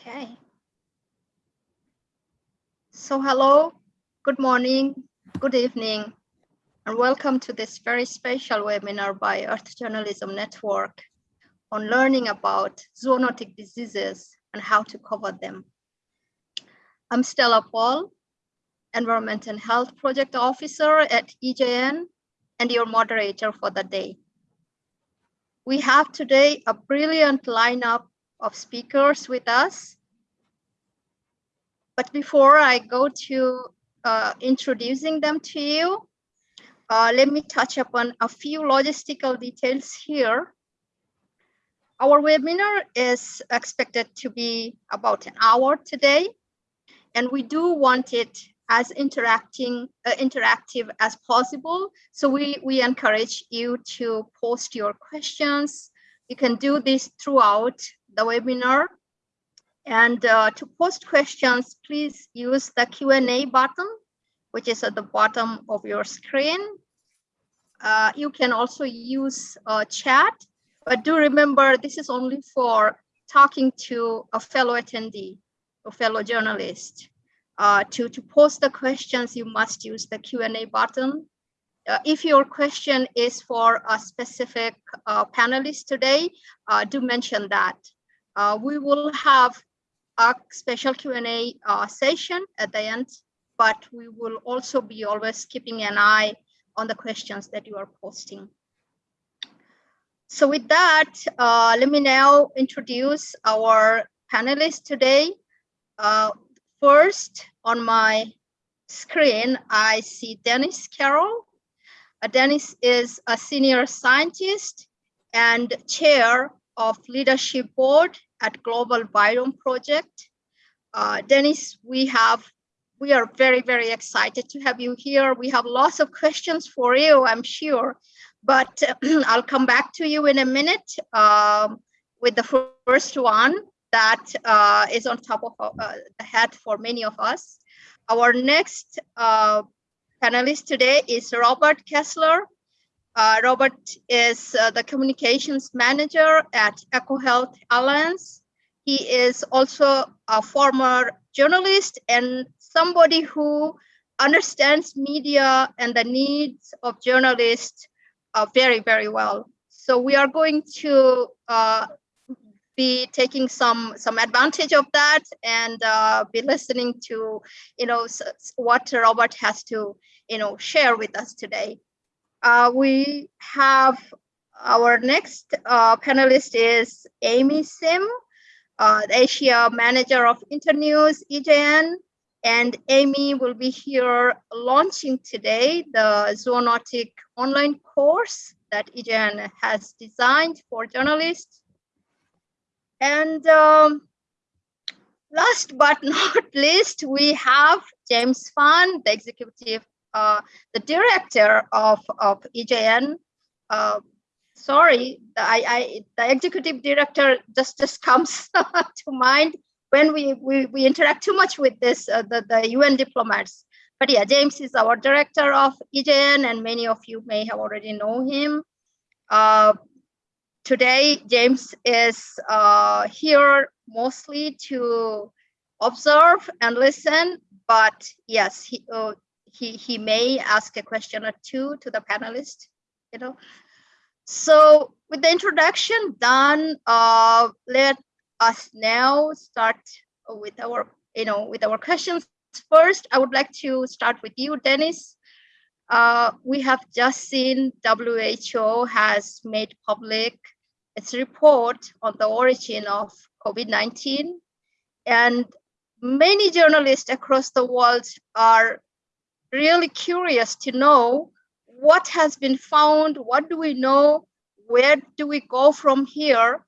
Okay. So hello, good morning, good evening, and welcome to this very special webinar by Earth Journalism Network on learning about zoonotic diseases and how to cover them. I'm Stella Paul, Environment and Health Project Officer at EJN and your moderator for the day. We have today a brilliant lineup of speakers with us. But before I go to uh, introducing them to you, uh, let me touch upon a few logistical details here. Our webinar is expected to be about an hour today, and we do want it as interacting uh, interactive as possible. So we, we encourage you to post your questions. You can do this throughout the webinar. And uh, to post questions, please use the Q&A button, which is at the bottom of your screen. Uh, you can also use uh, chat, but do remember this is only for talking to a fellow attendee, a fellow journalist. Uh, to, to post the questions, you must use the Q&A button. Uh, if your question is for a specific uh, panelist today, do mention that. Uh, we will have a special Q&A uh, session at the end, but we will also be always keeping an eye on the questions that you are posting. So with that, uh, let me now introduce our panelists today. Uh, first, on my screen, I see Dennis Carroll. Uh, Dennis is a senior scientist and chair of leadership board at Global Virome Project. Uh, Dennis, we have we are very, very excited to have you here. We have lots of questions for you, I'm sure, but I'll come back to you in a minute um, with the first one that uh, is on top of uh, the head for many of us. Our next uh, panelist today is Robert Kessler. Uh, Robert is uh, the communications manager at EcoHealth Alliance. He is also a former journalist and somebody who understands media and the needs of journalists uh, very, very well. So we are going to uh, be taking some some advantage of that and uh, be listening to you know what Robert has to you know share with us today. Uh, we have our next uh, panelist is Amy Sim, uh, the Asia Manager of Internews EJN. And Amy will be here launching today the zoonotic online course that EJN has designed for journalists. And um, last but not least, we have James Fahn, the executive the director of, of EJN, uh, sorry, I, I, the executive director just, just comes to mind when we, we, we interact too much with this, uh, the, the UN diplomats. But yeah, James is our director of EJN and many of you may have already know him. Uh, today, James is uh, here mostly to observe and listen, but yes, he, uh, he, he may ask a question or two to the panelists, you know. So with the introduction done, uh, let us now start with our, you know, with our questions. First, I would like to start with you, Dennis. Uh, we have just seen WHO has made public its report on the origin of COVID-19 and many journalists across the world are really curious to know what has been found, what do we know, where do we go from here,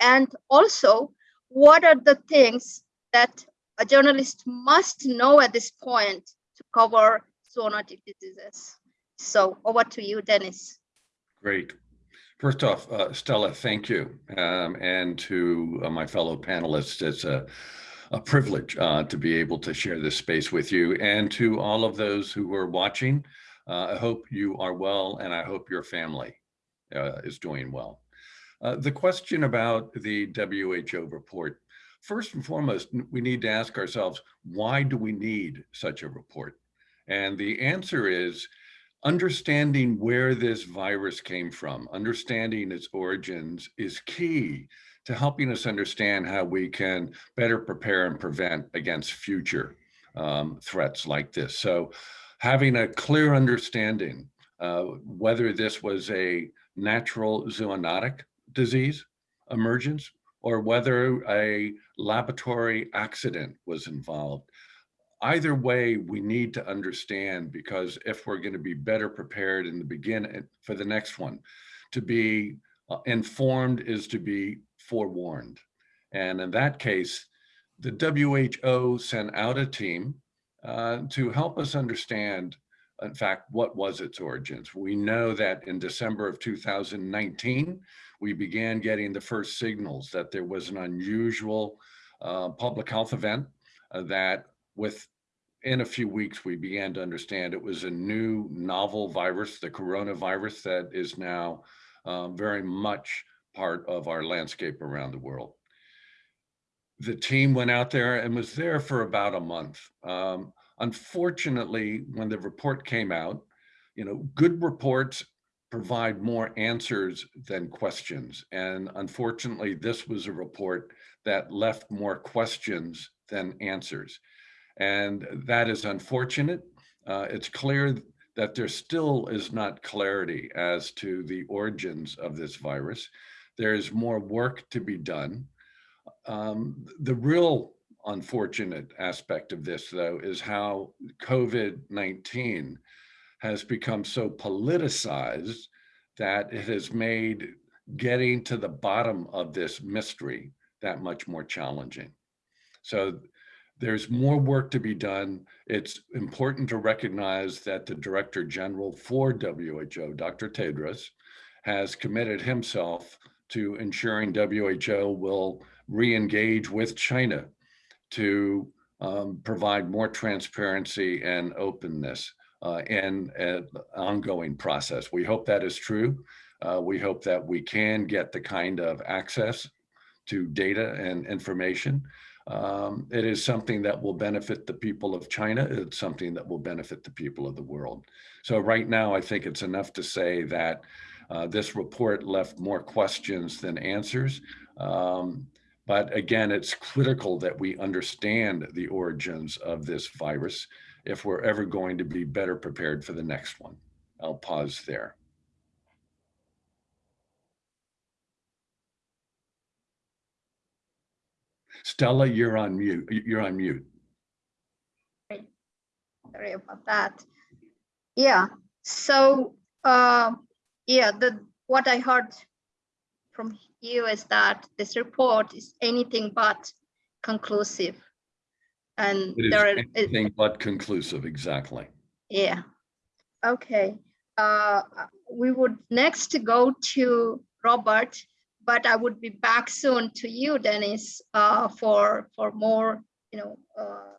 and also what are the things that a journalist must know at this point to cover zoonotic diseases. So over to you, Dennis. Great. First off, uh, Stella, thank you. Um, and to uh, my fellow panelists, it's a a privilege uh, to be able to share this space with you and to all of those who are watching. Uh, I hope you are well and I hope your family uh, is doing well. Uh, the question about the WHO report, first and foremost, we need to ask ourselves, why do we need such a report? And the answer is understanding where this virus came from, understanding its origins is key to helping us understand how we can better prepare and prevent against future um, threats like this. So having a clear understanding uh, whether this was a natural zoonotic disease emergence or whether a laboratory accident was involved. Either way, we need to understand because if we're going to be better prepared in the beginning for the next one, to be uh, informed is to be forewarned. And in that case, the WHO sent out a team uh, to help us understand, in fact, what was its origins. We know that in December of 2019, we began getting the first signals that there was an unusual uh, public health event uh, that within a few weeks, we began to understand it was a new novel virus, the coronavirus that is now um, very much part of our landscape around the world. The team went out there and was there for about a month. Um, unfortunately, when the report came out, you know, good reports provide more answers than questions. And unfortunately, this was a report that left more questions than answers. And that is unfortunate. Uh, it's clear that there still is not clarity as to the origins of this virus. There's more work to be done. Um, the real unfortunate aspect of this, though, is how COVID-19 has become so politicized that it has made getting to the bottom of this mystery that much more challenging. So there's more work to be done. It's important to recognize that the Director General for WHO, Dr. Tedros, has committed himself to ensuring WHO will re-engage with China to um, provide more transparency and openness uh, in an ongoing process. We hope that is true. Uh, we hope that we can get the kind of access to data and information. Um, it is something that will benefit the people of China. It's something that will benefit the people of the world. So right now, I think it's enough to say that uh, this report left more questions than answers. Um, but again, it's critical that we understand the origins of this virus if we're ever going to be better prepared for the next one. I'll pause there. Stella, you're on mute. You're on mute. Sorry about that. Yeah, so uh, yeah, the what I heard from you is that this report is anything but conclusive. And It is there are, anything but conclusive, exactly. yeah. Okay, uh, we would next go to Robert, but I would be back soon to you, Dennis, uh, for, for more, you know, uh,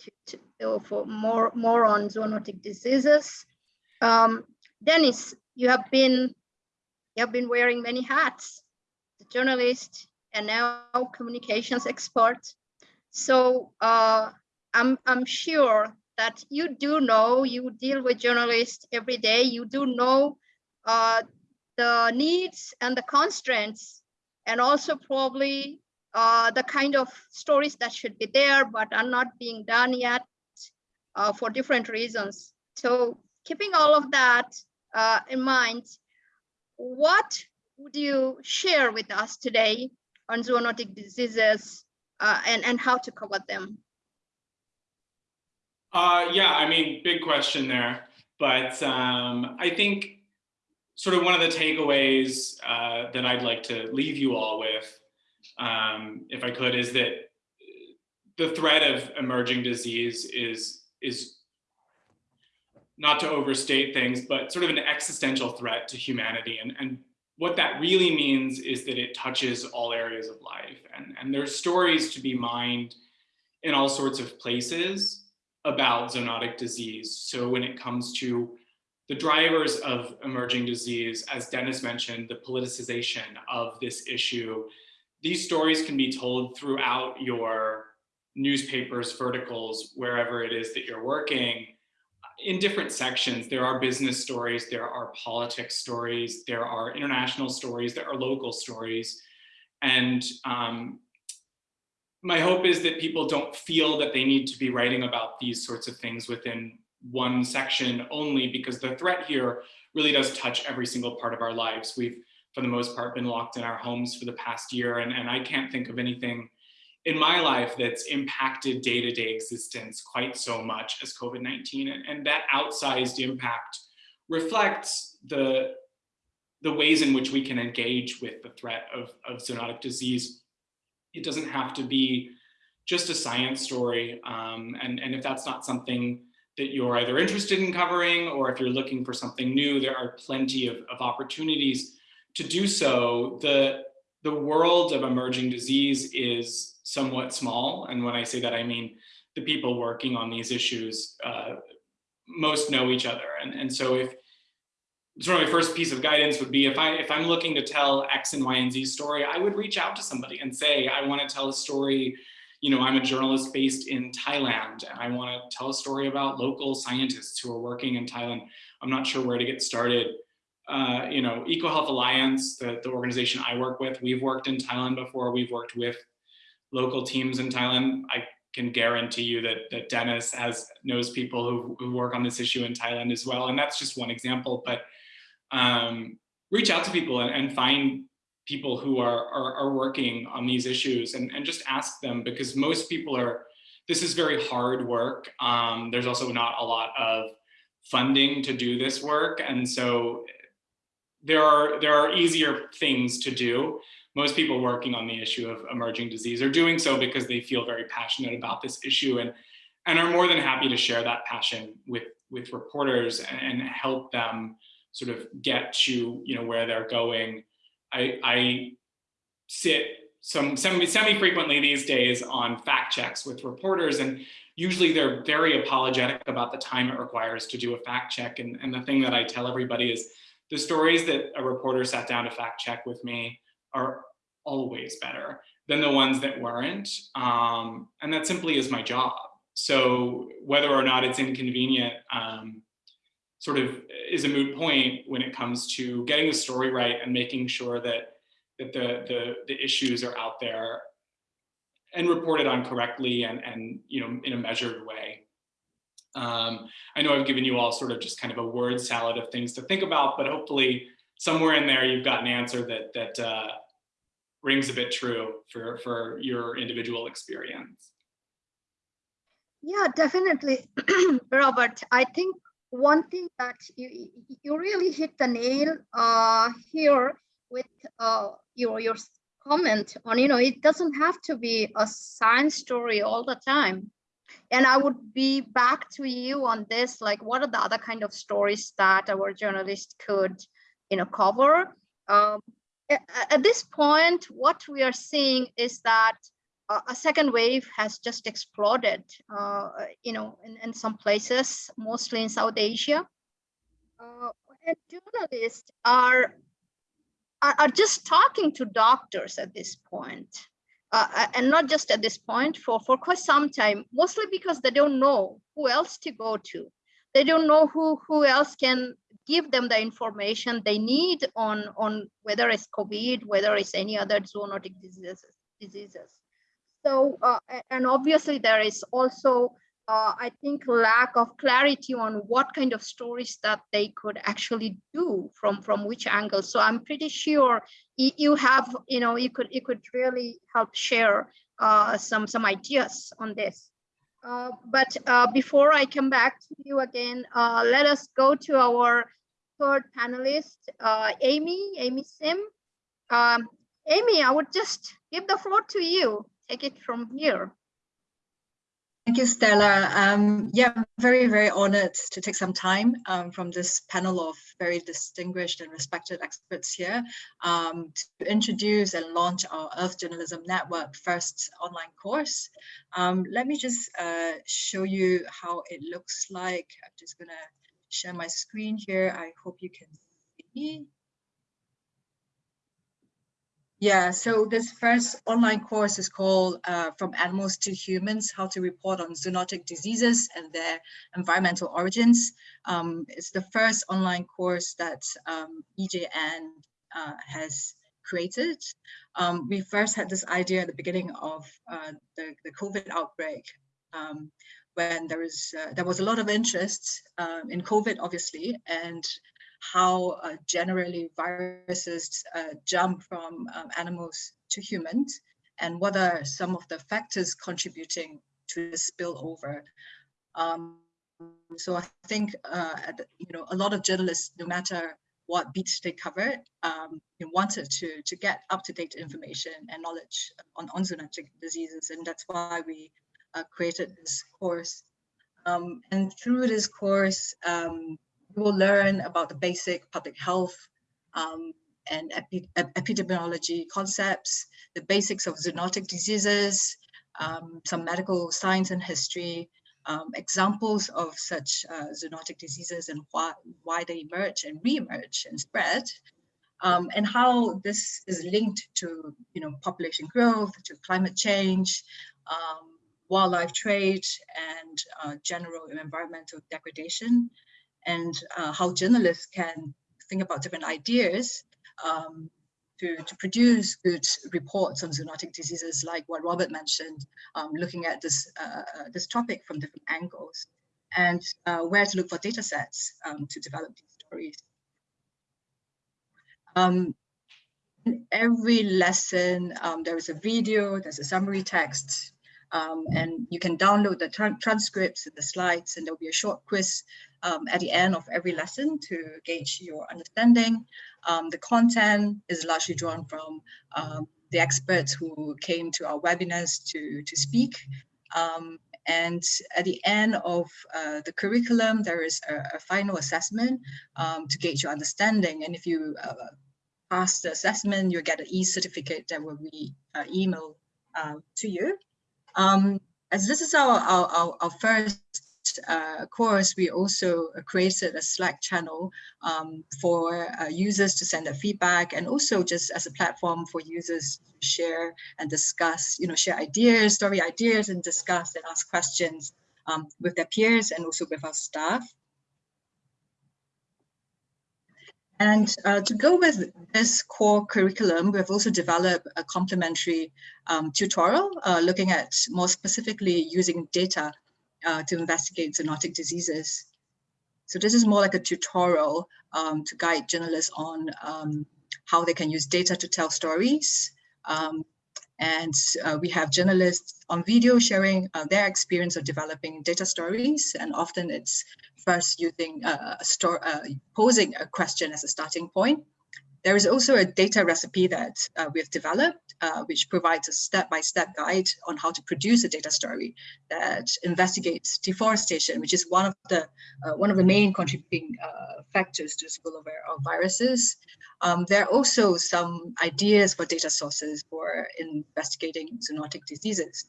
to, to, for more, more on zoonotic diseases. Um, Dennis, you have been, you have been wearing many hats, the journalist and now communications expert. So uh, I'm, I'm sure that you do know, you deal with journalists every day, you do know uh, the needs and the constraints, and also probably uh, the kind of stories that should be there, but are not being done yet uh, for different reasons. So keeping all of that uh, in mind, what would you share with us today on zoonotic diseases uh, and, and how to cover them? Uh, yeah, I mean, big question there. But um, I think sort of one of the takeaways uh, that I'd like to leave you all with, um, if I could, is that the threat of emerging disease is, is not to overstate things, but sort of an existential threat to humanity. And, and what that really means is that it touches all areas of life. And, and there's stories to be mined in all sorts of places about zoonotic disease. So when it comes to the drivers of emerging disease, as Dennis mentioned, the politicization of this issue, these stories can be told throughout your newspapers, verticals, wherever it is that you're working in different sections. There are business stories, there are politics stories, there are international stories, there are local stories. And um, my hope is that people don't feel that they need to be writing about these sorts of things within one section only because the threat here really does touch every single part of our lives. We've, for the most part, been locked in our homes for the past year, and, and I can't think of anything in my life that's impacted day-to-day -day existence quite so much as COVID-19. And, and that outsized impact reflects the, the ways in which we can engage with the threat of, of zoonotic disease. It doesn't have to be just a science story. Um, and, and if that's not something that you're either interested in covering or if you're looking for something new, there are plenty of, of opportunities to do so. The, the world of emerging disease is somewhat small. And when I say that, I mean the people working on these issues uh, most know each other. And, and so if sort of my first piece of guidance would be if I if I'm looking to tell X and Y and Z story, I would reach out to somebody and say, I want to tell a story. You know, I'm a journalist based in Thailand and I want to tell a story about local scientists who are working in Thailand. I'm not sure where to get started. Uh, you know, EcoHealth Alliance, the, the organization I work with, we've worked in Thailand before. We've worked with local teams in Thailand. I can guarantee you that, that Dennis has knows people who, who work on this issue in Thailand as well. And that's just one example, but um, reach out to people and, and find people who are, are, are, working on these issues and, and just ask them because most people are, this is very hard work. Um, there's also not a lot of funding to do this work. And so there are, there are easier things to do most people working on the issue of emerging disease are doing so because they feel very passionate about this issue and, and are more than happy to share that passion with, with reporters and, and help them sort of get to you know, where they're going. I, I sit some semi-frequently these days on fact checks with reporters and usually they're very apologetic about the time it requires to do a fact check. And, and the thing that I tell everybody is the stories that a reporter sat down to fact check with me are always better than the ones that weren't. Um, and that simply is my job. So whether or not it's inconvenient um, sort of is a moot point when it comes to getting the story right and making sure that, that the, the, the issues are out there and reported on correctly and, and you know, in a measured way. Um, I know I've given you all sort of just kind of a word salad of things to think about, but hopefully somewhere in there you've got an answer that that uh, rings a bit true for for your individual experience. Yeah, definitely, Robert. I think one thing that you you really hit the nail uh, here with uh, your your comment on you know it doesn't have to be a science story all the time and i would be back to you on this like what are the other kind of stories that our journalists could you know, cover. Um, at this point, what we are seeing is that uh, a second wave has just exploded, uh, you know, in, in, some places, mostly in South Asia. Uh, and journalists are, are, are, just talking to doctors at this point. Uh, and not just at this point, for, for quite some time, mostly because they don't know who else to go to. They don't know who, who else can give them the information they need on, on whether it's COVID, whether it's any other zoonotic diseases. diseases. So, uh, and obviously there is also, uh, I think, lack of clarity on what kind of stories that they could actually do from, from which angle. So I'm pretty sure you have, you know, you could, you could really help share uh, some, some ideas on this. Uh, but uh, before I come back to you again, uh, let us go to our third panelist, uh, Amy, Amy Sim. Um, Amy, I would just give the floor to you. Take it from here. Thank you, Stella. Um, yeah, very, very honored to take some time um, from this panel of very distinguished and respected experts here um, to introduce and launch our Earth Journalism Network first online course. Um, let me just uh, show you how it looks like. I'm just gonna share my screen here. I hope you can see. Yeah, so this first online course is called uh, From Animals to Humans, How to Report on Zoonotic Diseases and Their Environmental Origins. Um, it's the first online course that um, EJN uh, has created. Um, we first had this idea at the beginning of uh, the, the COVID outbreak um, when there, is, uh, there was a lot of interest um, in COVID, obviously, and how uh, generally viruses uh, jump from um, animals to humans and what are some of the factors contributing to the spillover. Um, so I think uh, you know a lot of journalists, no matter what beats they covered, um, wanted to to get up to date information and knowledge on, on zoonotic diseases, and that's why we uh, created this course. Um, and through this course, um, you will learn about the basic public health um, and epi epidemiology concepts, the basics of zoonotic diseases, um, some medical science and history, um, examples of such uh, zoonotic diseases and why, why they emerge and re-emerge and spread, um, and how this is linked to you know, population growth, to climate change, um, wildlife trade, and uh, general environmental degradation and uh, how journalists can think about different ideas um, to, to produce good reports on zoonotic diseases like what Robert mentioned, um, looking at this, uh, uh, this topic from different angles and uh, where to look for data sets um, to develop these stories. Um, in every lesson, um, there is a video, there's a summary text, um, and you can download the tra transcripts and the slides, and there'll be a short quiz um, at the end of every lesson to gauge your understanding. Um, the content is largely drawn from um, the experts who came to our webinars to, to speak. Um, and at the end of uh, the curriculum, there is a, a final assessment um, to gauge your understanding. And if you uh, pass the assessment, you'll get an e-certificate that will be uh, emailed uh, to you. Um, as this is our, our, our, first uh, course, we also created a Slack channel um, for uh, users to send their feedback and also just as a platform for users to share and discuss, you know, share ideas, story ideas and discuss and ask questions um, with their peers and also with our staff. And uh, to go with this core curriculum, we've also developed a complementary um, tutorial uh, looking at more specifically using data uh, to investigate zoonotic diseases. So this is more like a tutorial um, to guide journalists on um, how they can use data to tell stories. And uh, we have journalists on video sharing uh, their experience of developing data stories. And often it's first using uh, a store, uh, posing a question as a starting point. There is also a data recipe that uh, we've developed, uh, which provides a step-by-step -step guide on how to produce a data story that investigates deforestation, which is one of the uh, one of the main contributing uh, factors to spillover of viruses. Um, there are also some ideas for data sources for investigating zoonotic diseases.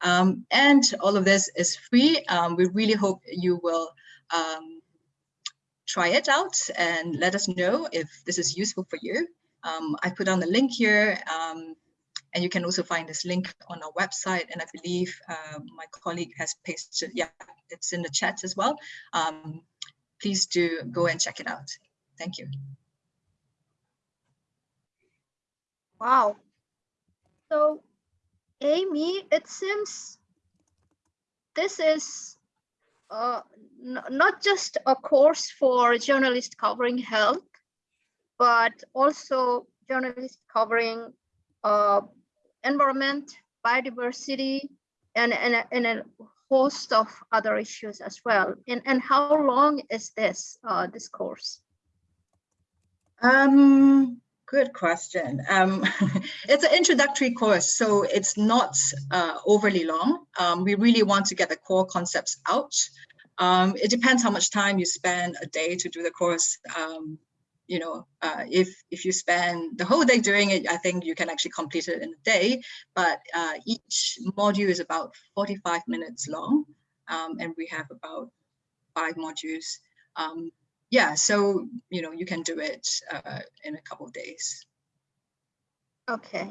Um, and all of this is free. Um, we really hope you will um, try it out and let us know if this is useful for you. Um, I put on the link here um, and you can also find this link on our website. And I believe uh, my colleague has pasted, yeah, it's in the chat as well. Um, please do go and check it out. Thank you. Wow. So Amy, it seems this is uh, not just a course for journalists covering health, but also journalists covering uh, environment, biodiversity, and, and, and a host of other issues as well. And, and how long is this, uh, this course? Um, good question. Um, it's an introductory course, so it's not uh, overly long. Um, we really want to get the core concepts out. Um, it depends how much time you spend a day to do the course. Um, you know, uh, if if you spend the whole day doing it, I think you can actually complete it in a day. But uh, each module is about 45 minutes long, um, and we have about five modules. Yeah, so you know you can do it uh, in a couple of days. Okay.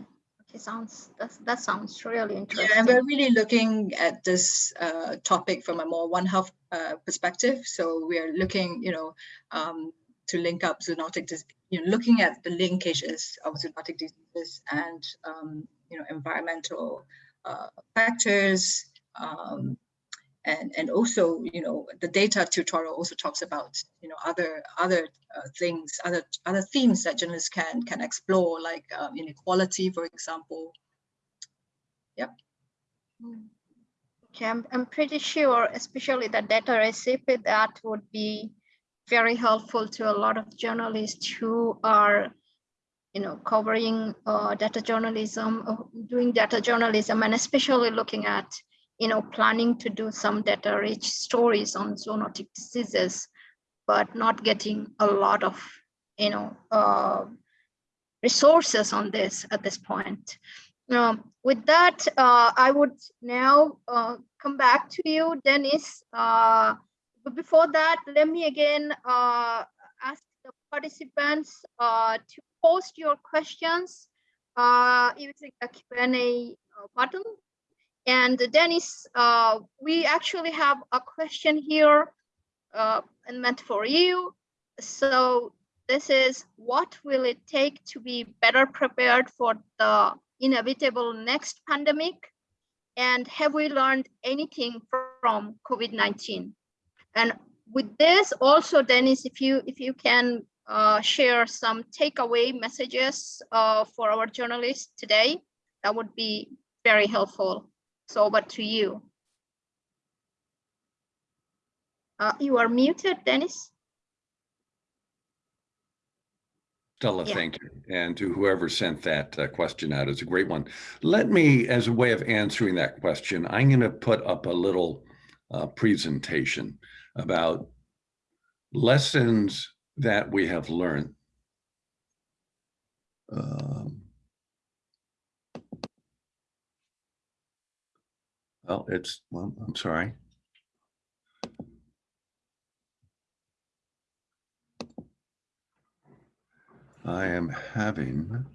Okay, sounds, that's, that sounds really interesting. Yeah, and we're really looking at this uh, topic from a more One Health uh, perspective. So we are looking, you know, um, to link up zoonotic, you know, looking at the linkages of zoonotic diseases and, um, you know, environmental uh, factors. Um, and, and also, you know, the data tutorial also talks about, you know, other other uh, things, other other themes that journalists can can explore, like um, inequality, for example. Mm. Okay, I'm, I'm pretty sure, especially the data recipe, that would be very helpful to a lot of journalists who are, you know, covering uh, data journalism, uh, doing data journalism, and especially looking at, you know, planning to do some data-rich stories on zoonotic diseases, but not getting a lot of, you know, uh, resources on this at this point. Um, with that, uh, I would now uh, come back to you, Dennis. Uh, but before that, let me again uh, ask the participants uh, to post your questions using the Q&A button. And Dennis, uh, we actually have a question here uh, meant for you. So this is what will it take to be better prepared for the inevitable next pandemic? And have we learned anything from COVID-19? And with this also, Dennis, if you if you can uh, share some takeaway messages uh, for our journalists today, that would be very helpful. So over to you. Uh, you are muted, Dennis. Stella, Yeah. thank you. And to whoever sent that uh, question out, it's a great one. Let me, as a way of answering that question, I'm going to put up a little uh, presentation about lessons that we have learned. Um, Well, it's, well, I'm sorry. I am having.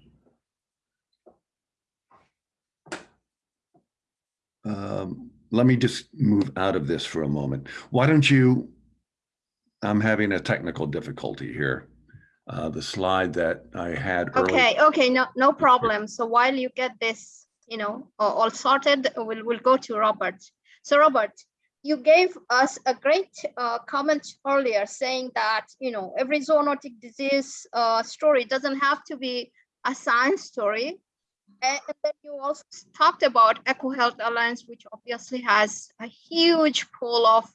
Um, let me just move out of this for a moment. Why don't you? I'm having a technical difficulty here. Uh, the slide that I had earlier. Okay, okay, no, no problem. So while you get this, you know, all sorted, we'll, we'll go to Robert. So Robert, you gave us a great uh, comment earlier saying that, you know, every zoonotic disease uh, story doesn't have to be a science story. And then you also talked about EcoHealth Alliance, which obviously has a huge pool of,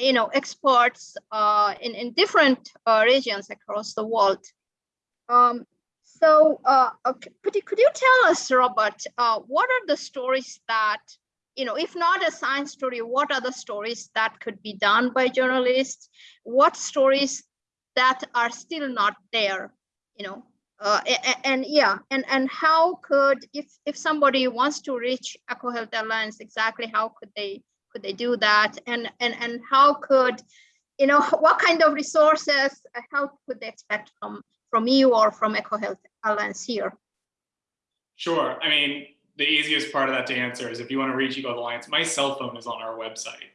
you know, experts uh, in, in different uh, regions across the world. Um, so, uh, okay, could you could you tell us, Robert, uh, what are the stories that you know, if not a science story, what are the stories that could be done by journalists? What stories that are still not there? You know, uh, a- a- and yeah, and and how could if if somebody wants to reach EcoHealth Alliance, exactly how could they could they do that? And and and how could you know what kind of resources uh, help could they expect from from you or from EcoHealth Alliance here? Sure. I mean, the easiest part of that to answer is if you want to reach EcoHealth Alliance, my cell phone is on our website,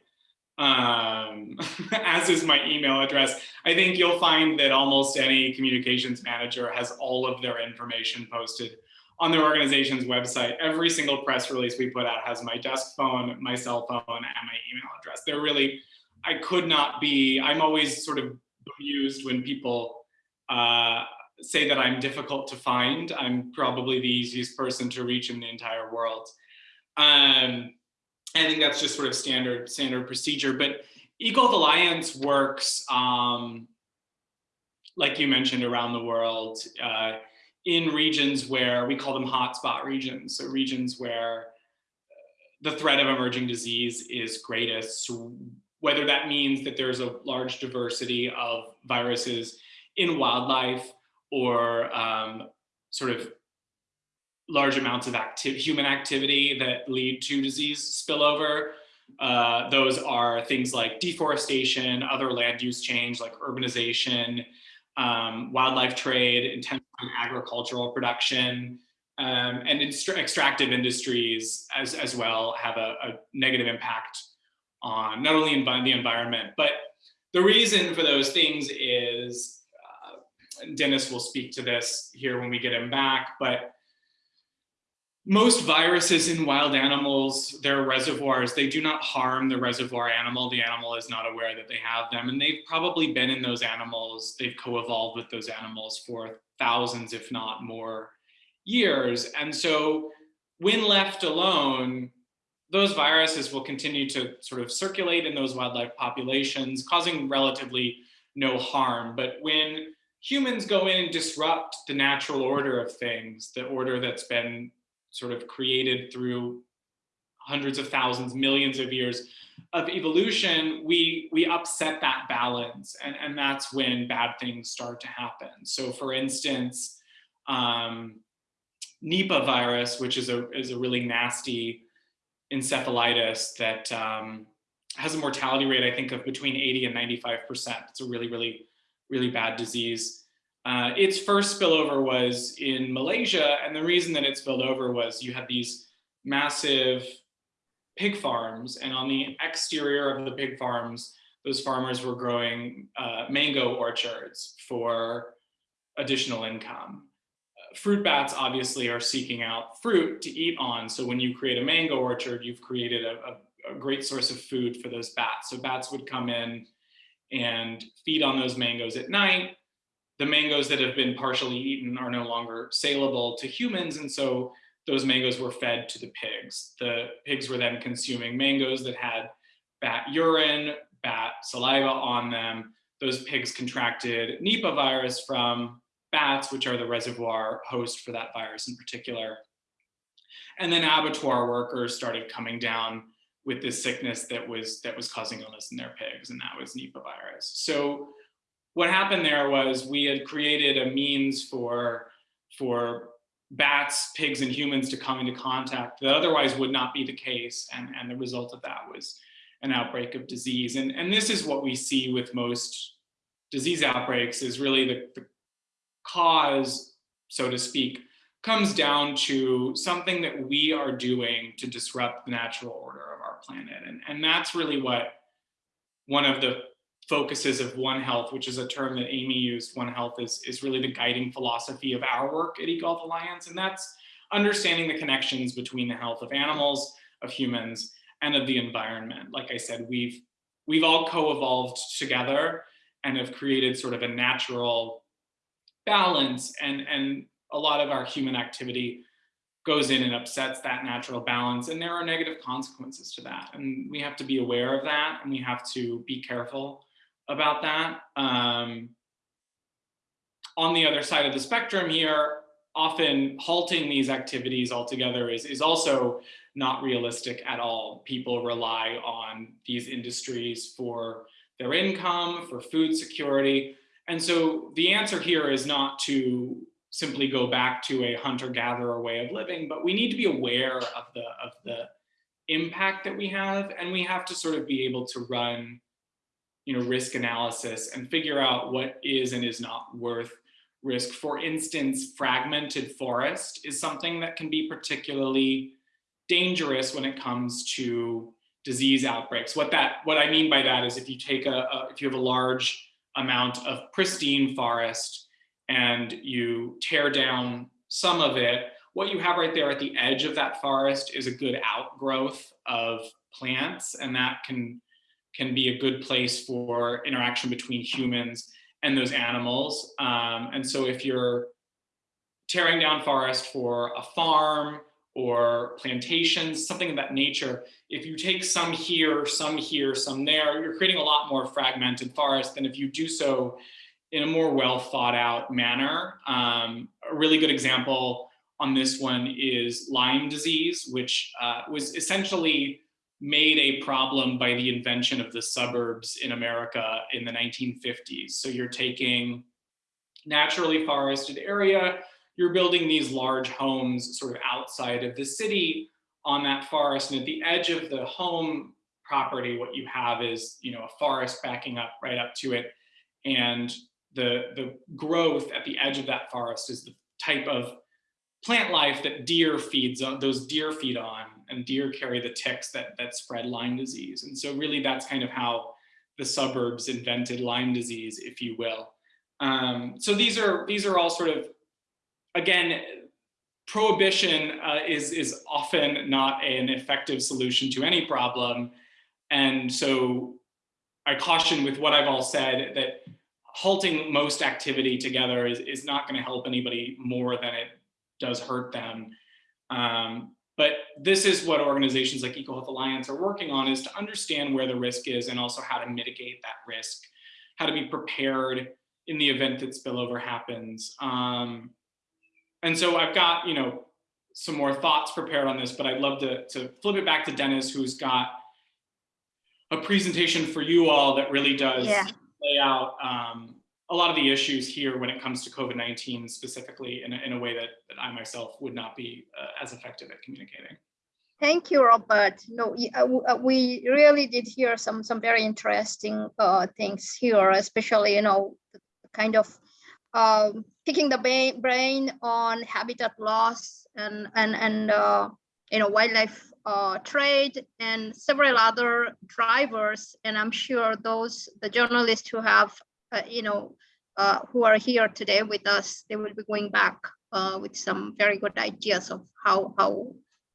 um, as is my email address. I think you'll find that almost any communications manager has all of their information posted on their organization's website. Every single press release we put out has my desk phone, my cell phone, and my email address. They're really, I could not be, I'm always sort of bemused when people uh, say that I'm difficult to find. I'm probably the easiest person to reach in the entire world. Um, I think that's just sort of standard standard procedure. But EcoHealth Alliance works, um, like you mentioned, around the world uh, in regions where we call them hotspot regions. So regions where the threat of emerging disease is greatest. Whether that means that there's a large diversity of viruses in wildlife or um, sort of large amounts of active human activity that lead to disease spillover. Uh, those are things like deforestation, other land use change like urbanization, um, wildlife trade, intensive agricultural production, Um, and extractive industries as, as well have a, a negative impact on not only the environment, but the reason for those things is, Dennis will speak to this here when we get him back, but most viruses in wild animals, their reservoirs, they do not harm the reservoir animal. The animal is not aware that they have them. And they've probably been in those animals, they've co-evolved with those animals for thousands, if not more years. And so when left alone, those viruses will continue to sort of circulate in those wildlife populations, causing relatively no harm. But when humans go in and disrupt the natural order of things, the order that's been sort of created through hundreds of thousands, millions of years of evolution, we we upset that balance, and and that's when bad things start to happen. So, for instance, um, Nipah virus, which is a is a really nasty encephalitis that um, has a mortality rate, I think, of between 80 and 95 percent. It's a really, really, really bad disease. Uh, its first spillover was in Malaysia, and the reason that it spilled over was you had these massive pig farms, and on the exterior of the pig farms, those farmers were growing uh, mango orchards for additional income. Fruit bats obviously are seeking out fruit to eat on, so when you create a mango orchard, you've created a, a, a great source of food for those bats. So bats would come in and feed on those mangoes at night, the mangoes that have been partially eaten are no longer saleable to humans. And so those mangoes were fed to the pigs. The pigs were then consuming mangoes that had bat urine, bat saliva on them. Those pigs contracted Nipah virus from bats, which are the reservoir host for that virus in particular. And then abattoir workers started coming down with this sickness that was that was causing illness in their pigs, and that was Nipah virus. So what happened there was we had created a means for for bats, pigs, and humans to come into contact that otherwise would not be the case. And, and the result of that was an outbreak of disease. And, and this is what we see with most disease outbreaks is really the, the cause, so to speak, comes down to something that we are doing to disrupt the natural order planet. And, and that's really what one of the focuses of One Health, which is a term that Amy used, One Health is, is really the guiding philosophy of our work at EcoHealth Alliance. And that's understanding the connections between the health of animals, of humans, and of the environment. Like I said, we've we've all co-evolved together and have created sort of a natural balance and and a lot of our human activity goes in and upsets that natural balance and there are negative consequences to that and we have to be aware of that and we have to be careful about that. Um, on the other side of the spectrum here, often halting these activities altogether is, is also not realistic at all. People rely on these industries for their income, for food security. And so the answer here is not to simply go back to a hunter-gatherer way of living, but we need to be aware of the, of the impact that we have, and we have to sort of be able to run you know, risk analysis and figure out what is and is not worth risk. For instance, fragmented forest is something that can be particularly dangerous when it comes to disease outbreaks. What that what I mean by that is if you take a, a if you have a large amount of pristine forest and you tear down some of it, what you have right there at the edge of that forest is a good outgrowth of plants and that can can be a good place for interaction between humans and those animals. Um, and so if you're tearing down forest for a farm or plantations, something of that nature, if you take some here, some here, some there, you're creating a lot more fragmented forest than if you do so in a more well thought out manner. Um, a really good example on this one is Lyme disease, which uh, was essentially made a problem by the invention of the suburbs in America in the 1950s. So you're taking naturally forested area, you're building these large homes sort of outside of the city on that forest. And at the edge of the home property, what you have is, you know, a forest backing up right up to it. And the, the growth at the edge of that forest is the type of plant life that deer feeds on, those deer feed on, and deer carry the ticks that, that spread Lyme disease. And so really that's kind of how the suburbs invented Lyme disease, if you will. Um, so these are, these are all sort of, again, prohibition uh, is, is often not an effective solution to any problem. And so I caution with what I've all said that halting most activity together is, is not going to help anybody more than it does hurt them. Um, but this is what organizations like EcoHealth Alliance are working on is to understand where the risk is and also how to mitigate that risk, how to be prepared in the event that spillover happens. Um, and so I've got, you know, some more thoughts prepared on this, but I'd love to, to flip it back to Dennis, who's got a presentation for you all that really does Yeah. Lay out um, a lot of the issues here when it comes to COVID-19 specifically in a, in a way that, that I myself would not be uh, as effective at communicating. Thank you, Robert. No, uh, uh, we really did hear some some very interesting uh, things here, especially you know kind of um, picking the brain on habitat loss and and and uh, you know wildlife uh, trade and several other drivers. And I'm sure those the journalists who have uh, you know uh, who are here today with us, they will be going back uh, with some very good ideas of how how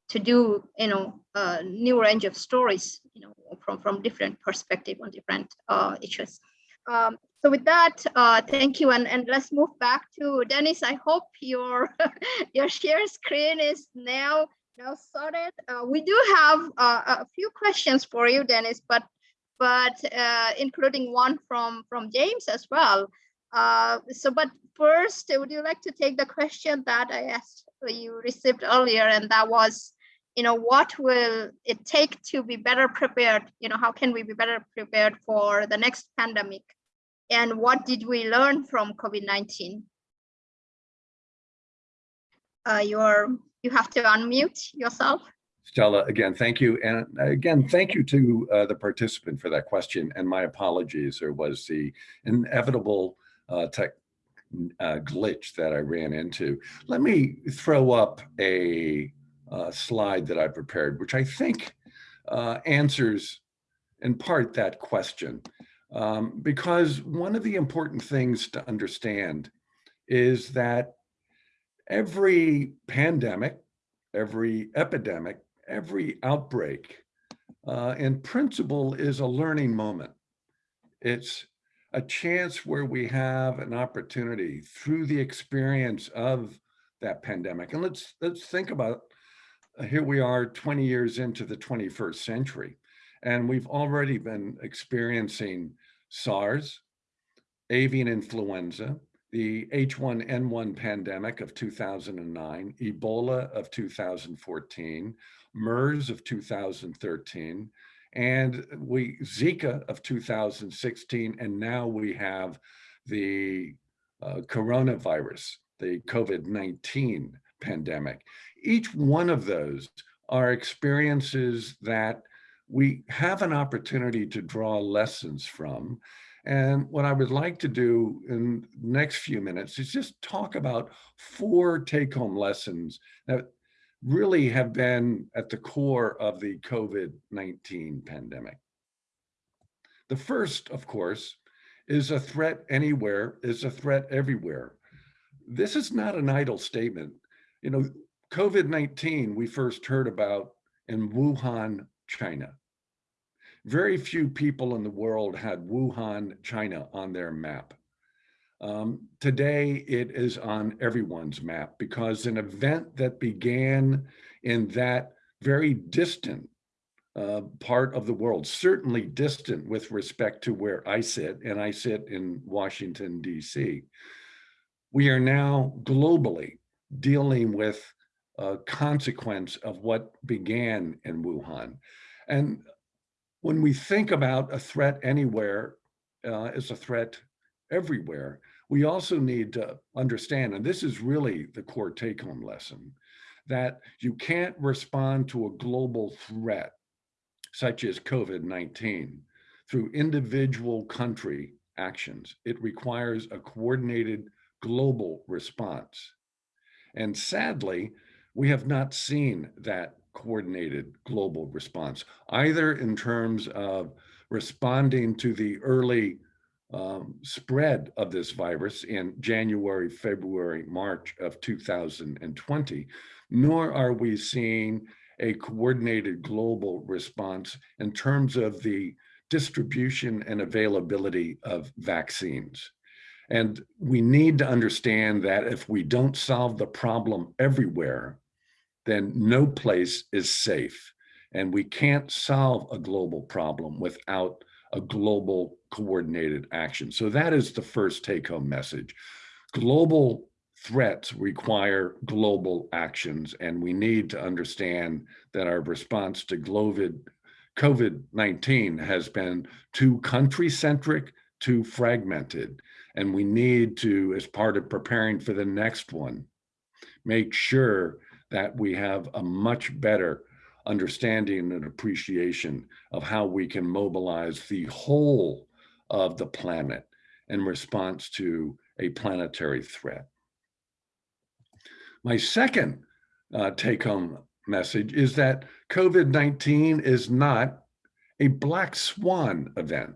to do you know a new range of stories you know from from different perspective on different uh, issues um, so with that uh, thank you and and let's move back to dennis i hope your your share screen is now now sorted uh, we do have uh, a few questions for you dennis but but uh, including one from from james as well. Uh, so but first would you like to take the question that i asked you received earlier and that was you know what will it take to be better prepared? You know how can we be better prepared for the next pandemic? And what did we learn from covid-19 uh you're you have to unmute yourself Stella, again, thank you. And again, thank you to uh, the participant for that question. And my apologies, there was the inevitable uh, tech uh, glitch that I ran into. Let me throw up a uh, slide that I prepared, which I think uh, answers in part that question. Um, because one of the important things to understand is that every pandemic, every epidemic, every outbreak uh, in principle is a learning moment. It's a chance where we have an opportunity through the experience of that pandemic. And let's let's think about uh, here we are 20 years into the 21st century, and we've already been experiencing SARS, avian influenza, the H1N1 pandemic of 2009, Ebola of 2014, MERS of 2013, and we Zika of 2016, and now we have the uh, coronavirus, the COVID-19 pandemic. Each one of those are experiences that we have an opportunity to draw lessons from. And what I would like to do in the next few minutes is just talk about four take-home lessons that really have been at the core of the COVID-19 pandemic. The first, of course, is a threat anywhere is a threat everywhere. This is not an idle statement. You know, COVID-19 we first heard about in Wuhan, China. Very few people in the world had Wuhan, China on their map. Um, today, it is on everyone's map because an event that began in that very distant uh, part of the world, certainly distant with respect to where I sit, and I sit in Washington, D.C. We are now globally dealing with a consequence of what began in Wuhan. And when we think about a threat anywhere uh, as a threat everywhere, we also need to understand, and this is really the core take home lesson, that you can't respond to a global threat such as COVID-19 through individual country actions. It requires a coordinated global response. And sadly, we have not seen that coordinated global response, either in terms of responding to the early um, spread of this virus in January, February, March of 2020, nor are we seeing a coordinated global response in terms of the distribution and availability of vaccines. And we need to understand that if we don't solve the problem everywhere, then no place is safe. And we can't solve a global problem without a global coordinated action. So that is the first take home message. Global threats require global actions, and we need to understand that our response to COVID-19 has been too country-centric, too fragmented, and we need to, as part of preparing for the next one, make sure that we have a much better understanding and appreciation of how we can mobilize the whole of the planet in response to a planetary threat. My second uh, take home message is that COVID-19 is not a black swan event.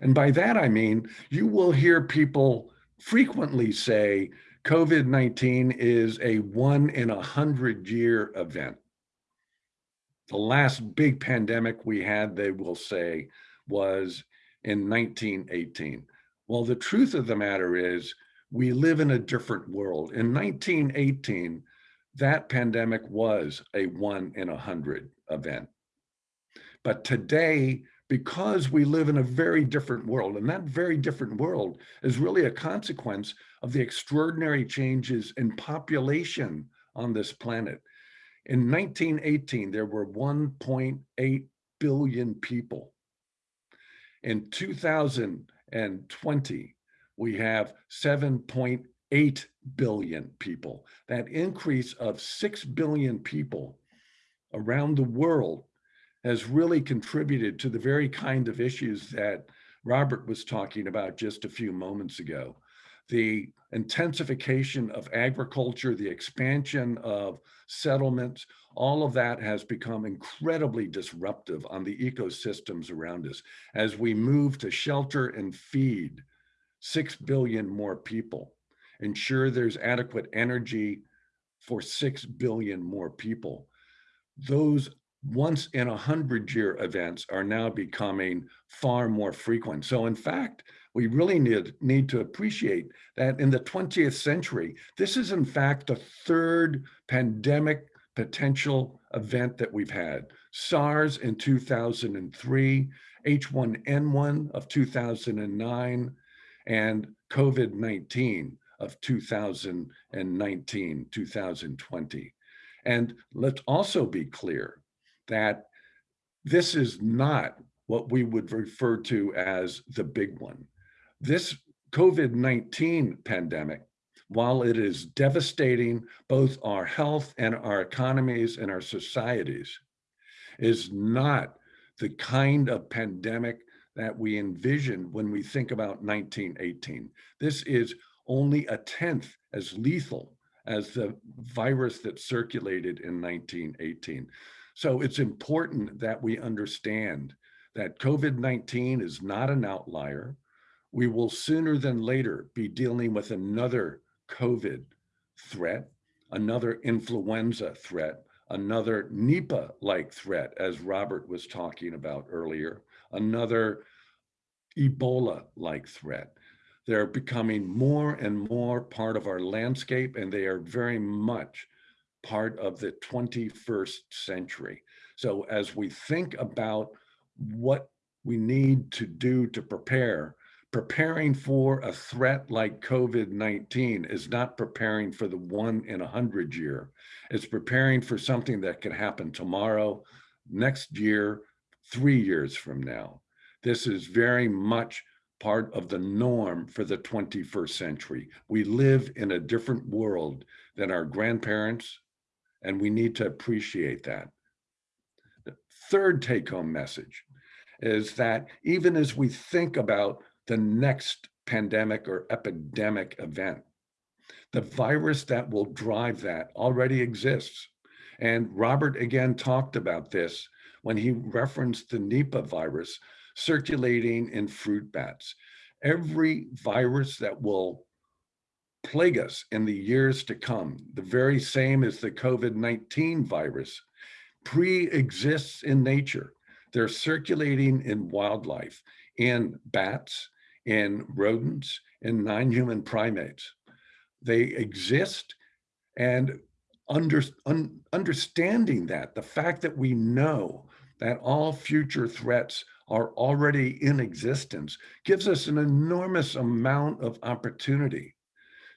And by that, I mean, you will hear people frequently say COVID-19 is a one in a hundred year event. The last big pandemic we had, they will say, was in 1918. Well, the truth of the matter is we live in a different world. In 1918, that pandemic was a one in a hundred event. But today, because we live in a very different world, and that very different world is really a consequence of the extraordinary changes in population on this planet. In 1918, there were 1.8 billion people. In 2020, we have 7.8 billion people. That increase of 6 billion people around the world has really contributed to the very kind of issues that Robert was talking about just a few moments ago. The intensification of agriculture, the expansion of settlements, all of that has become incredibly disruptive on the ecosystems around us as we move to shelter and feed 6 billion more people, ensure there's adequate energy for 6 billion more people. Those once in a hundred year events are now becoming far more frequent. So in fact, we really need, need to appreciate that in the 20th century, this is in fact the third pandemic potential event that we've had. SARS in 2003, H1N1 of 2009, and COVID-19 of 2019, 2020. And let's also be clear that this is not what we would refer to as the big one. This COVID-19 pandemic, while it is devastating both our health and our economies and our societies, is not the kind of pandemic that we envisioned when we think about 1918. This is only a tenth as lethal as the virus that circulated in 1918. So it's important that we understand that COVID-19 is not an outlier. We will sooner than later be dealing with another COVID threat, another influenza threat, another Nipah-like threat, as Robert was talking about earlier, another Ebola-like threat. They're becoming more and more part of our landscape, and they are very much part of the 21st century. So as we think about what we need to do to prepare, preparing for a threat like COVID-19 is not preparing for the one in a hundred year. It's preparing for something that could happen tomorrow, next year, three years from now. This is very much part of the norm for the 21st century. We live in a different world than our grandparents, and we need to appreciate that. The third take home message is that even as we think about the next pandemic or epidemic event, The virus that will drive that already exists. And Robert again talked about this when he referenced the Nipah virus circulating in fruit bats. Every virus that will plague us in the years to come, the very same as the COVID-19 virus, pre-exists in nature. They're circulating in wildlife, in bats, in rodents, in non-human primates. They exist and under, un, understanding that, the fact that we know that all future threats are already in existence gives us an enormous amount of opportunity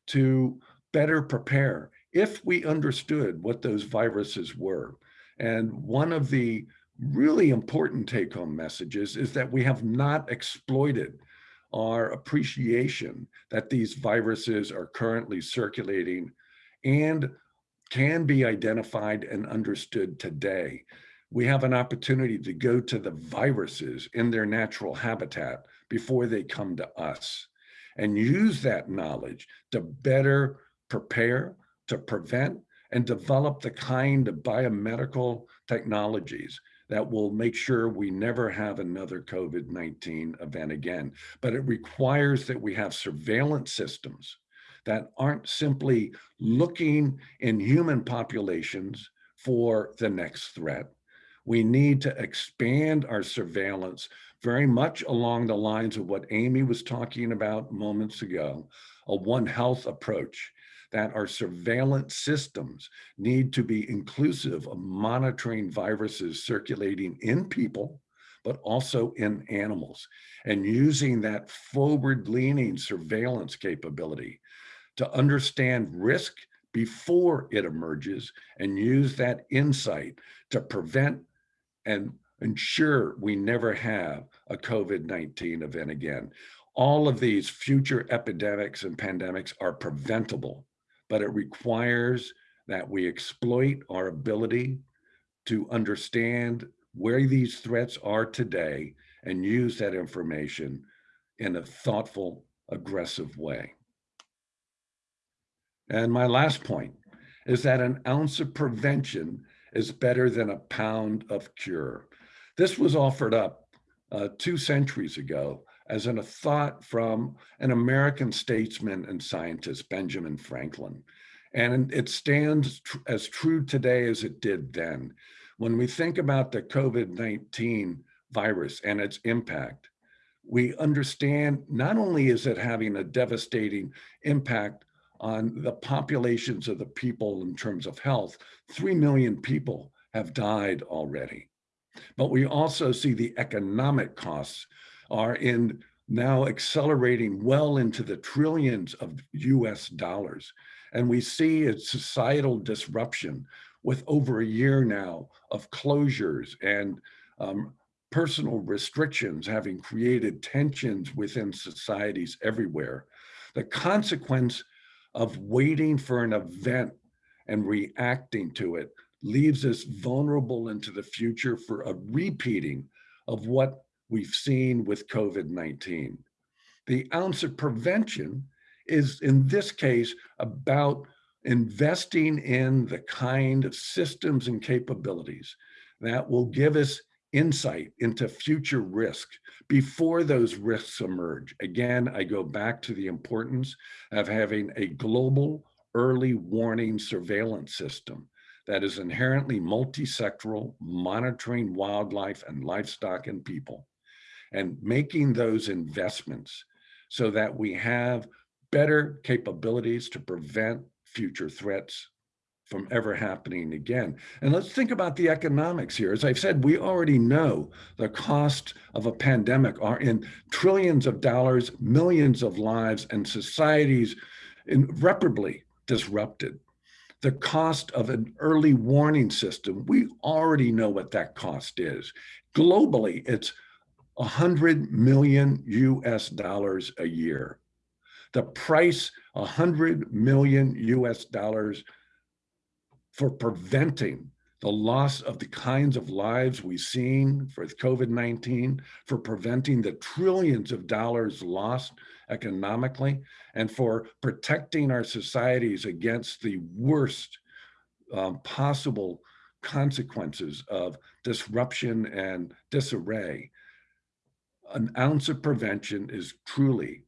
to better prepare if we understood what those viruses were. And one of the really important take home messages is that we have not exploited our appreciation that these viruses are currently circulating and can be identified and understood today. We have an opportunity to go to the viruses in their natural habitat before they come to us and use that knowledge to better prepare, to prevent, and develop the kind of biomedical technologies that will make sure we never have another COVID-19 event again. But it requires that we have surveillance systems that aren't simply looking in human populations for the next threat. We need to expand our surveillance very much along the lines of what Amy was talking about moments ago, a One Health approach, that our surveillance systems need to be inclusive of monitoring viruses circulating in people, but also in animals, and using that forward-leaning surveillance capability to understand risk before it emerges and use that insight to prevent and ensure we never have a COVID-19 event again. All of these future epidemics and pandemics are preventable, but it requires that we exploit our ability to understand where these threats are today and use that information in a thoughtful, aggressive way. And my last point is that an ounce of prevention is better than a pound of cure. This was offered up uh, two centuries ago as an, a thought from an American statesman and scientist, Benjamin Franklin. And it stands tr as true today as it did then. When we think about the COVID-19 virus and its impact, we understand not only is it having a devastating impact on the populations of the people in terms of health. Three million people have died already. But we also see the economic costs are in now accelerating well into the trillions of US dollars. And we see a societal disruption with over a year now of closures and um, personal restrictions having created tensions within societies everywhere. The consequence of waiting for an event and reacting to it leaves us vulnerable into the future for a repeating of what we've seen with COVID-19. The ounce of prevention is in this case about investing in the kind of systems and capabilities that will give us insight into future risk before those risks emerge. Again, I go back to the importance of having a global early warning surveillance system that is inherently multi-sectoral, monitoring wildlife and livestock and people, and making those investments so that we have better capabilities to prevent future threats from ever happening again. And let's think about the economics here. As I've said, we already know the cost of a pandemic are in trillions of dollars, millions of lives, and societies irreparably disrupted. The cost of an early warning system, we already know what that cost is. Globally, it's 100 million US dollars a year. The price, 100 million US dollars for preventing the loss of the kinds of lives we've seen for COVID-19, for preventing the trillions of dollars lost economically, and for protecting our societies against the worst um, possible consequences of disruption and disarray, an ounce of prevention is truly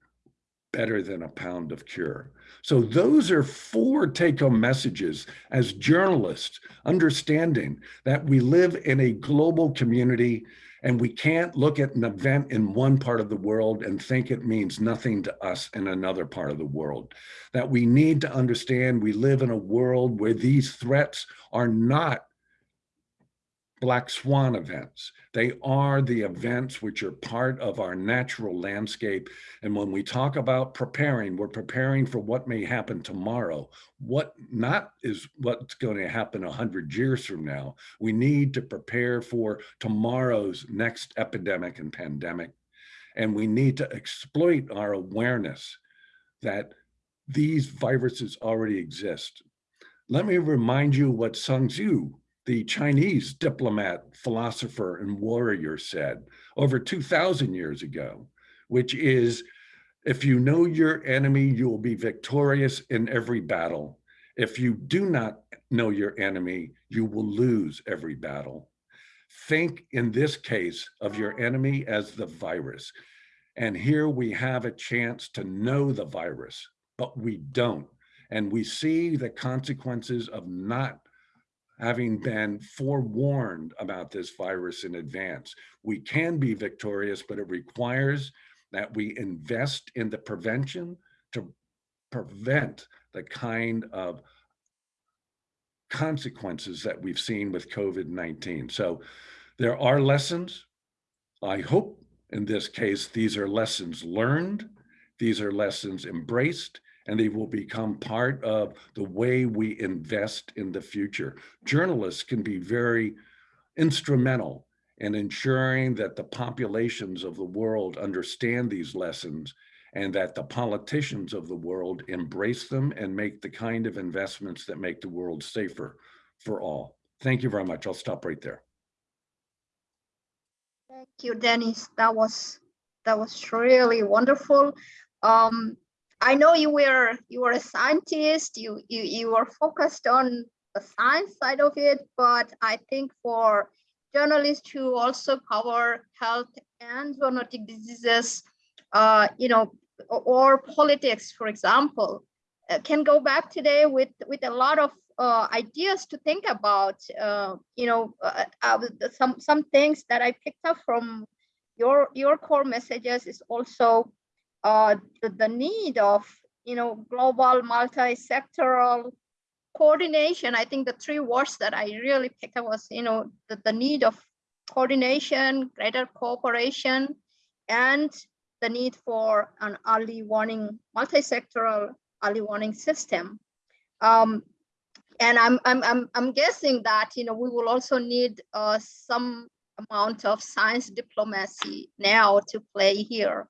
better than a pound of cure. So those are four take-home messages as journalists, understanding that we live in a global community and we can't look at an event in one part of the world and think it means nothing to us in another part of the world. That we need to understand we live in a world where these threats are not black swan events. They are the events which are part of our natural landscape. And when we talk about preparing, we're preparing for what may happen tomorrow. What not is what's going to happen 100 years from now. We need to prepare for tomorrow's next epidemic and pandemic. And we need to exploit our awareness that these viruses already exist. Let me remind you what Sun Tzu the Chinese diplomat, philosopher, and warrior said over 2,000 years ago, which is, if you know your enemy, you will be victorious in every battle. If you do not know your enemy, you will lose every battle. Think in this case of your enemy as the virus. And here we have a chance to know the virus, but we don't. And we see the consequences of not having been forewarned about this virus in advance. We can be victorious, but it requires that we invest in the prevention to prevent the kind of consequences that we've seen with COVID-19. So there are lessons. I hope in this case, these are lessons learned. These are lessons embraced and they will become part of the way we invest in the future. Journalists can be very instrumental in ensuring that the populations of the world understand these lessons and that the politicians of the world embrace them and make the kind of investments that make the world safer for all. Thank you very much. I'll stop right there. Thank you, Dennis. That was that was really wonderful. Um, I know you were you were a scientist. You you you were focused on the science side of it, but I think for journalists who also cover health and zoonotic diseases, uh, you know, or politics, for example, uh, can go back today with with a lot of uh, ideas to think about. Uh, you know, uh, uh, some some things that I picked up from your your core messages is also uh, the, the need of you know global multi-sectoral coordination. I think the three words that I really picked up was you know the, the need of coordination, greater cooperation, and the need for an early warning, multi-sectoral early warning system. Um, and I'm, I'm, I'm, I'm guessing that, you know, we will also need uh, some amount of science diplomacy now to play here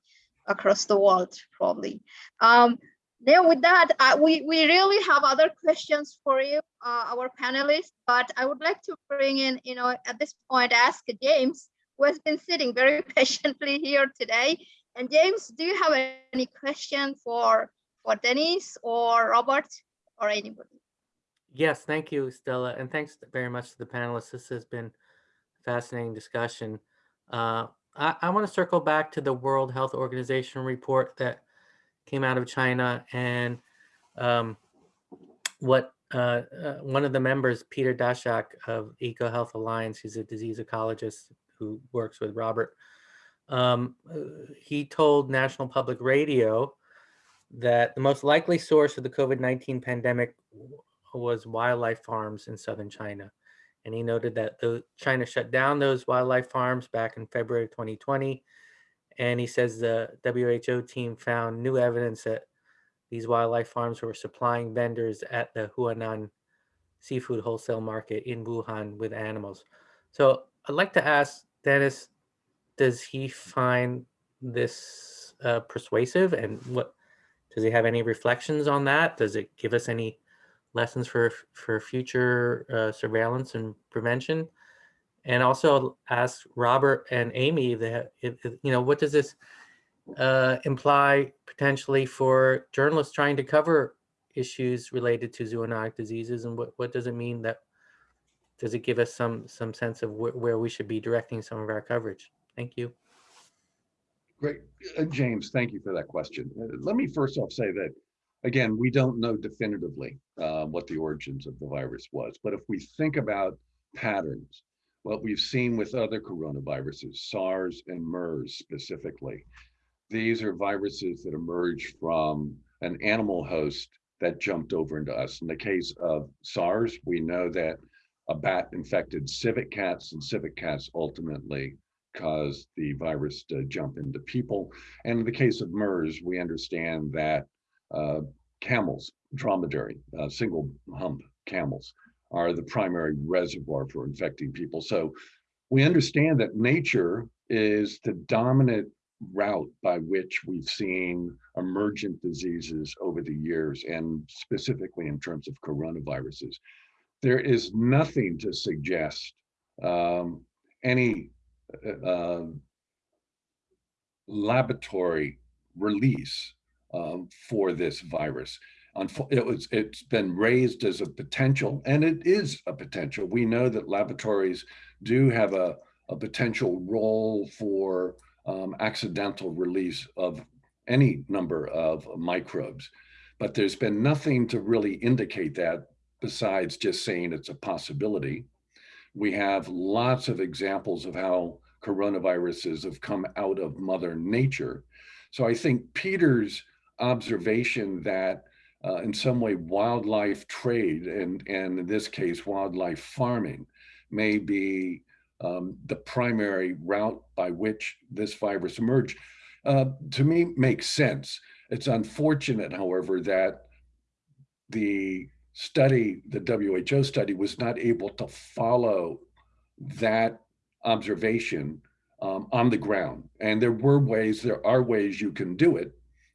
across the world, probably. Um, now with that, uh, we, we really have other questions for you, uh, our panelists, but I would like to bring in, you know, at this point, ask James, who has been sitting very patiently here today. And James, do you have any question for, for Dennis or Robert or anybody? Yes, thank you, Stella, and thanks very much to the panelists. This has been a fascinating discussion. Uh, I, I want to circle back to the World Health Organization report that came out of China and um, what uh, uh, one of the members, Peter Daszak of EcoHealth Alliance, he's a disease ecologist who works with Robert, um, uh, he told National Public Radio that the most likely source of the COVID-19 pandemic was wildlife farms in southern China. And he noted that the China shut down those wildlife farms back in February 2020. And he says the WHO team found new evidence that these wildlife farms were supplying vendors at the Huanan seafood wholesale market in Wuhan with animals. So I'd like to ask Dennis, does he find this uh, persuasive and what, does he have any reflections on that? Does it give us any lessons for for future uh, surveillance and prevention and also ask robert and amy that if, if, you know what does this uh, imply potentially for journalists trying to cover issues related to zoonotic diseases? And what, what does it mean that, does it give us some, some sense of wh- where we should be directing some of our coverage? Thank you. Great. Uh, James, thank you for that question. Uh, Let me first off say that, again, we don't know definitively uh, what the origins of the virus was. But if we think about patterns, what we've seen with other coronaviruses, SARS and MERS specifically, these are viruses that emerge from an animal host that jumped over into us. In the case of SARS, we know that a bat infected civet cats and civet cats ultimately caused the virus to jump into people. And in the case of MERS, we understand that camels, dromedary, uh, single hump camels, are the primary reservoir for infecting people. So we understand that nature is the dominant route by which we've seen emergent diseases over the years, and specifically in terms of coronaviruses. There is nothing to suggest um, any uh, laboratory release um, for this virus. It was, it's been raised as a potential, and it is a potential. We know that laboratories do have a, a potential role for um, accidental release of any number of microbes. But there's been nothing to really indicate that besides just saying it's a possibility. We have lots of examples of how coronaviruses have come out of Mother Nature. So I think Peter's observation that uh, in some way wildlife trade and, and in this case wildlife farming may be um, the primary route by which this virus emerged, uh, to me makes sense. It's unfortunate, however, that the study, the WHO study, was not able to follow that observation um, on the ground. And there were ways, there are ways you can do it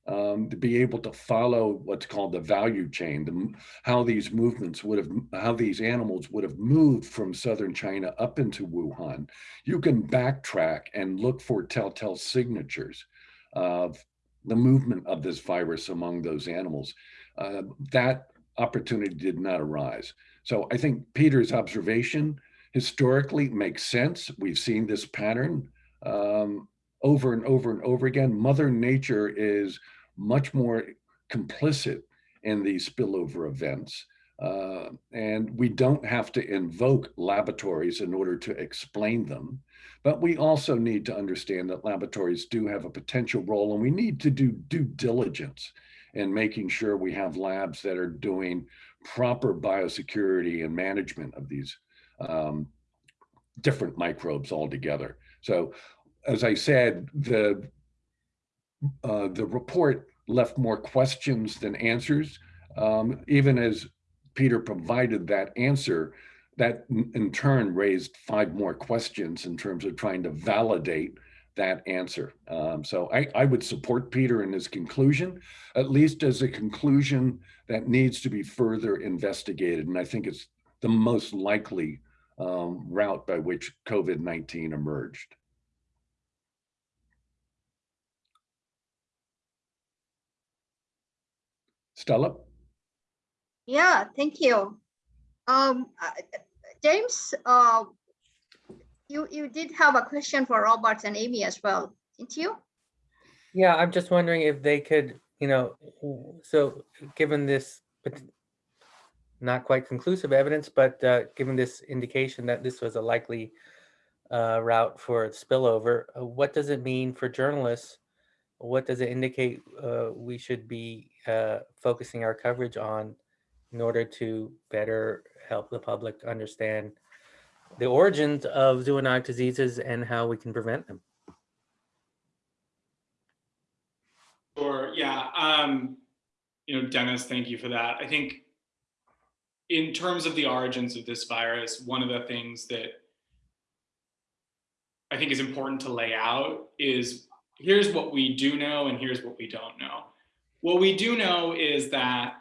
um, to be able to follow what's called the value chain, the, how these movements would have, how these animals would have moved from southern China up into Wuhan. You can backtrack and look for telltale signatures of the movement of this virus among those animals. Uh, that opportunity did not arise. So I think Peter's observation historically makes sense. We've seen this pattern um, over and over and over again. Mother Nature is much more complicit in these spillover events. Uh, and we don't have to invoke laboratories in order to explain them. But we also need to understand that laboratories do have a potential role and we need to do due diligence in making sure we have labs that are doing proper biosecurity and management of these um, different microbes altogether. So as I said, the uh, the report left more questions than answers. Um, even as Peter provided that answer, that in turn raised five more questions in terms of trying to validate that answer. Um, so I, I, would support Peter in his conclusion, at least as a conclusion that needs to be further investigated. And I think it's the most likely um, route by which COVID-19 emerged. Stella? Yeah, thank you. Um, uh, James, uh, you, you did have a question for Robert and Amy as well, didn't you? Yeah, I'm just wondering if they could, you know, so given this not quite conclusive evidence, but uh, given this indication that this was a likely uh, route for spillover, uh, what does it mean for journalists? What does it indicate uh, we should be uh, focusing our coverage on in order to better help the public understand the origins of zoonotic diseases and how we can prevent them? Sure, yeah. Um, you know, Dennis, thank you for that. I think in terms of the origins of this virus, one of the things that I think is important to lay out is here's what we do know and here's what we don't know. What we do know is that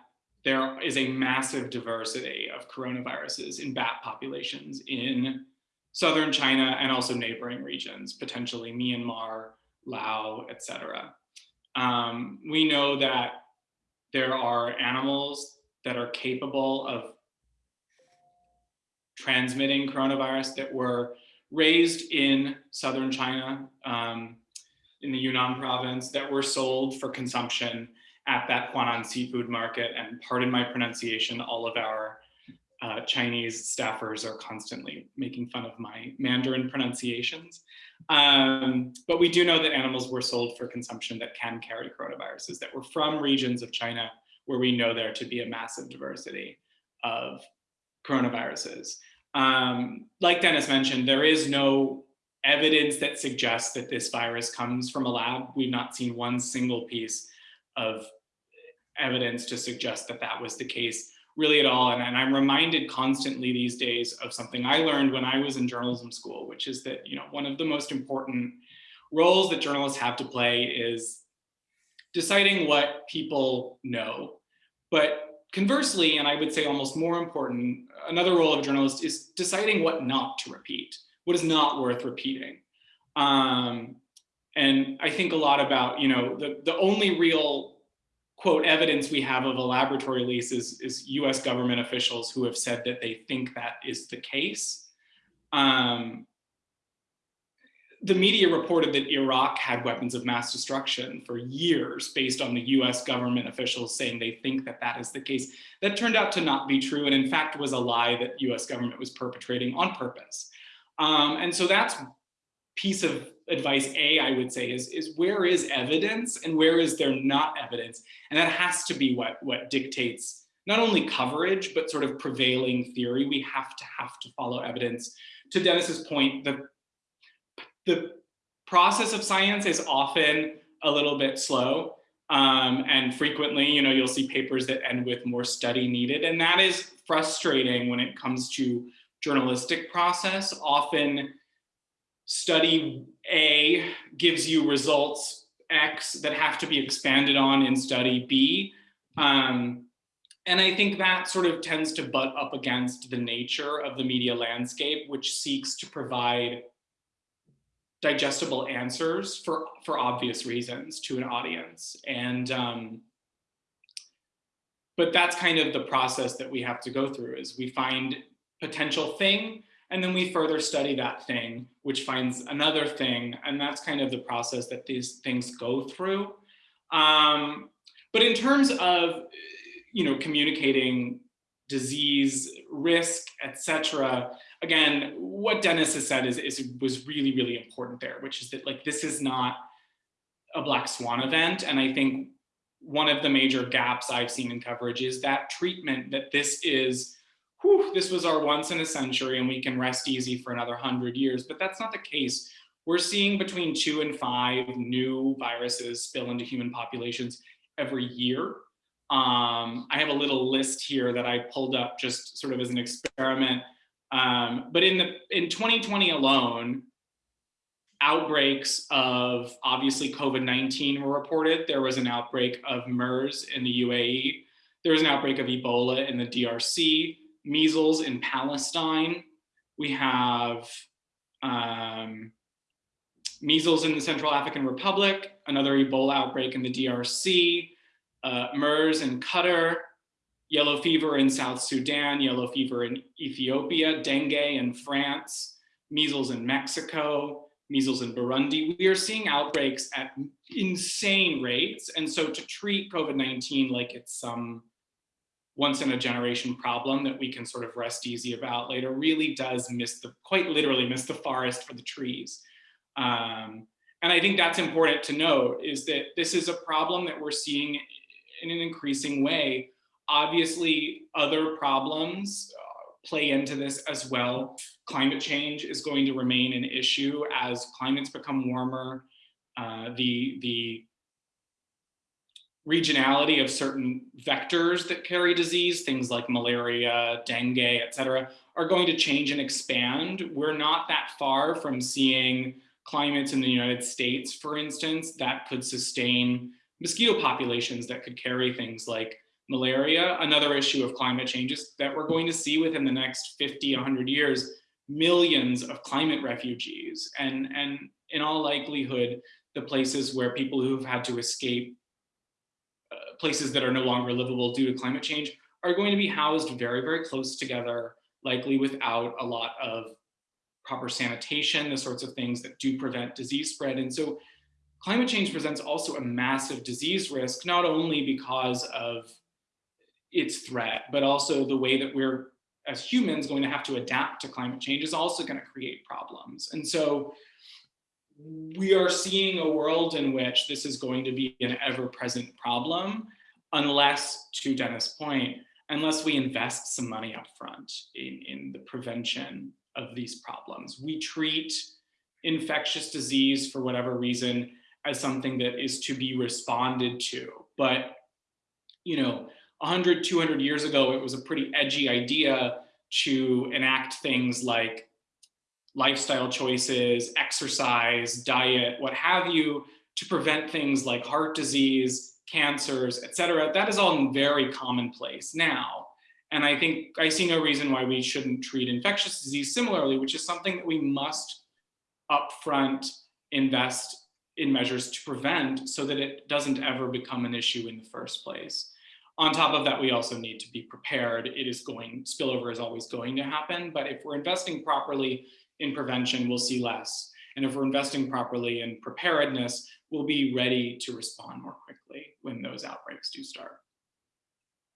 there is a massive diversity of coronaviruses in bat populations in southern China and also neighboring regions, potentially Myanmar, Lao, etc. Um, we know that there are animals that are capable of transmitting coronavirus that were raised in southern China, um, in the Yunnan province, that were sold for consumption at that Huanan seafood market. And pardon my pronunciation, all of our uh, Chinese staffers are constantly making fun of my Mandarin pronunciations. Um, but we do know that animals were sold for consumption that can carry coronaviruses that were from regions of China where we know there to be a massive diversity of coronaviruses. Um, like Dennis mentioned, there is no evidence that suggests that this virus comes from a lab. We've not seen one single piece of evidence to suggest that that was the case really at all. And, and, I'm reminded constantly these days of something I learned when I was in journalism school, which is that, you know, one of the most important roles that journalists have to play is deciding what people know. But conversely, and I would say almost more important, another role of a journalist is deciding what not to repeat, what is not worth repeating. Um, and I think a lot about, you know, the, the only real quote evidence we have of a laboratory lease is, is US government officials who have said that they think that is the case. Um, the media reported that Iraq had weapons of mass destruction for years based on the US government officials saying they think that that is the case. That turned out to not be true and in fact was a lie that US government was perpetrating on purpose. Um, and so that's piece of advice A, I would say, is, is where is evidence and where is there not evidence? And that has to be what, what dictates not only coverage, but sort of prevailing theory. We have to have to follow evidence. To Dennis's point, the, the process of science is often a little bit slow. Um, and frequently, you know, you'll see papers that end with more study needed. And that is frustrating when it comes to journalistic process. Often study A gives you results X that have to be expanded on in study B. Um, and I think that sort of tends to butt up against the nature of the media landscape, which seeks to provide digestible answers for, for obvious reasons to an audience. And, um, but that's kind of the process that we have to go through is we find potential thing and then we further study that thing, which finds another thing. And that's kind of the process that these things go through. Um, but in terms of, you know, communicating disease, risk, etc. Again, what Dennis has said is, is was really, really important there, which is that like this is not a black swan event. And I think one of the major gaps I've seen in coverage is that treatment that this is whew, this was our once in a century and we can rest easy for another 100 years, but that's not the case. We're seeing between two and five new viruses spill into human populations every year. Um, I have a little list here that I pulled up just sort of as an experiment. Um, but in the in 2020 alone, outbreaks of obviously COVID-19 were reported. There was an outbreak of MERS in the UAE. There was an outbreak of Ebola in the DRC measles in Palestine. We have um, measles in the Central African Republic, another Ebola outbreak in the DRC, uh, MERS in Qatar, yellow fever in South Sudan, yellow fever in Ethiopia, dengue in France, measles in Mexico, measles in Burundi. We are seeing outbreaks at insane rates. And so to treat COVID-19 like it's some once in a generation problem that we can sort of rest easy about later really does miss the, quite literally miss the forest for the trees. Um, and I think that's important to note is that this is a problem that we're seeing in an increasing way. Obviously, other problems uh, play into this as well. Climate change is going to remain an issue as climates become warmer. Uh, the, the regionality of certain vectors that carry disease, things like malaria, dengue, et cetera, are going to change and expand. We're not that far from seeing climates in the United States, for instance, that could sustain mosquito populations that could carry things like malaria. Another issue of climate change is that we're going to see within the next 50, 100 years, millions of climate refugees and, and in all likelihood, the places where people who've had to escape places that are no longer livable due to climate change are going to be housed very, very close together, likely without a lot of proper sanitation, the sorts of things that do prevent disease spread. And so climate change presents also a massive disease risk, not only because of its threat, but also the way that we're, as humans, going to have to adapt to climate change is also going to create problems. And so we are seeing a world in which this is going to be an ever-present problem, unless, to Dennis' point, unless we invest some money up front in, in the prevention of these problems. We treat infectious disease for whatever reason as something that is to be responded to. But, you know, 100, 200 years ago, it was a pretty edgy idea to enact things like lifestyle choices, exercise, diet, what have you, to prevent things like heart disease, cancers, et cetera. That is all very commonplace now. And I think I see no reason why we shouldn't treat infectious disease similarly, which is something that we must upfront invest in measures to prevent so that it doesn't ever become an issue in the first place. On top of that, we also need to be prepared. It is going, spillover is always going to happen, but if we're investing properly in prevention, we'll see less. And if we're investing properly in preparedness, we'll be ready to respond more quickly when those outbreaks do start.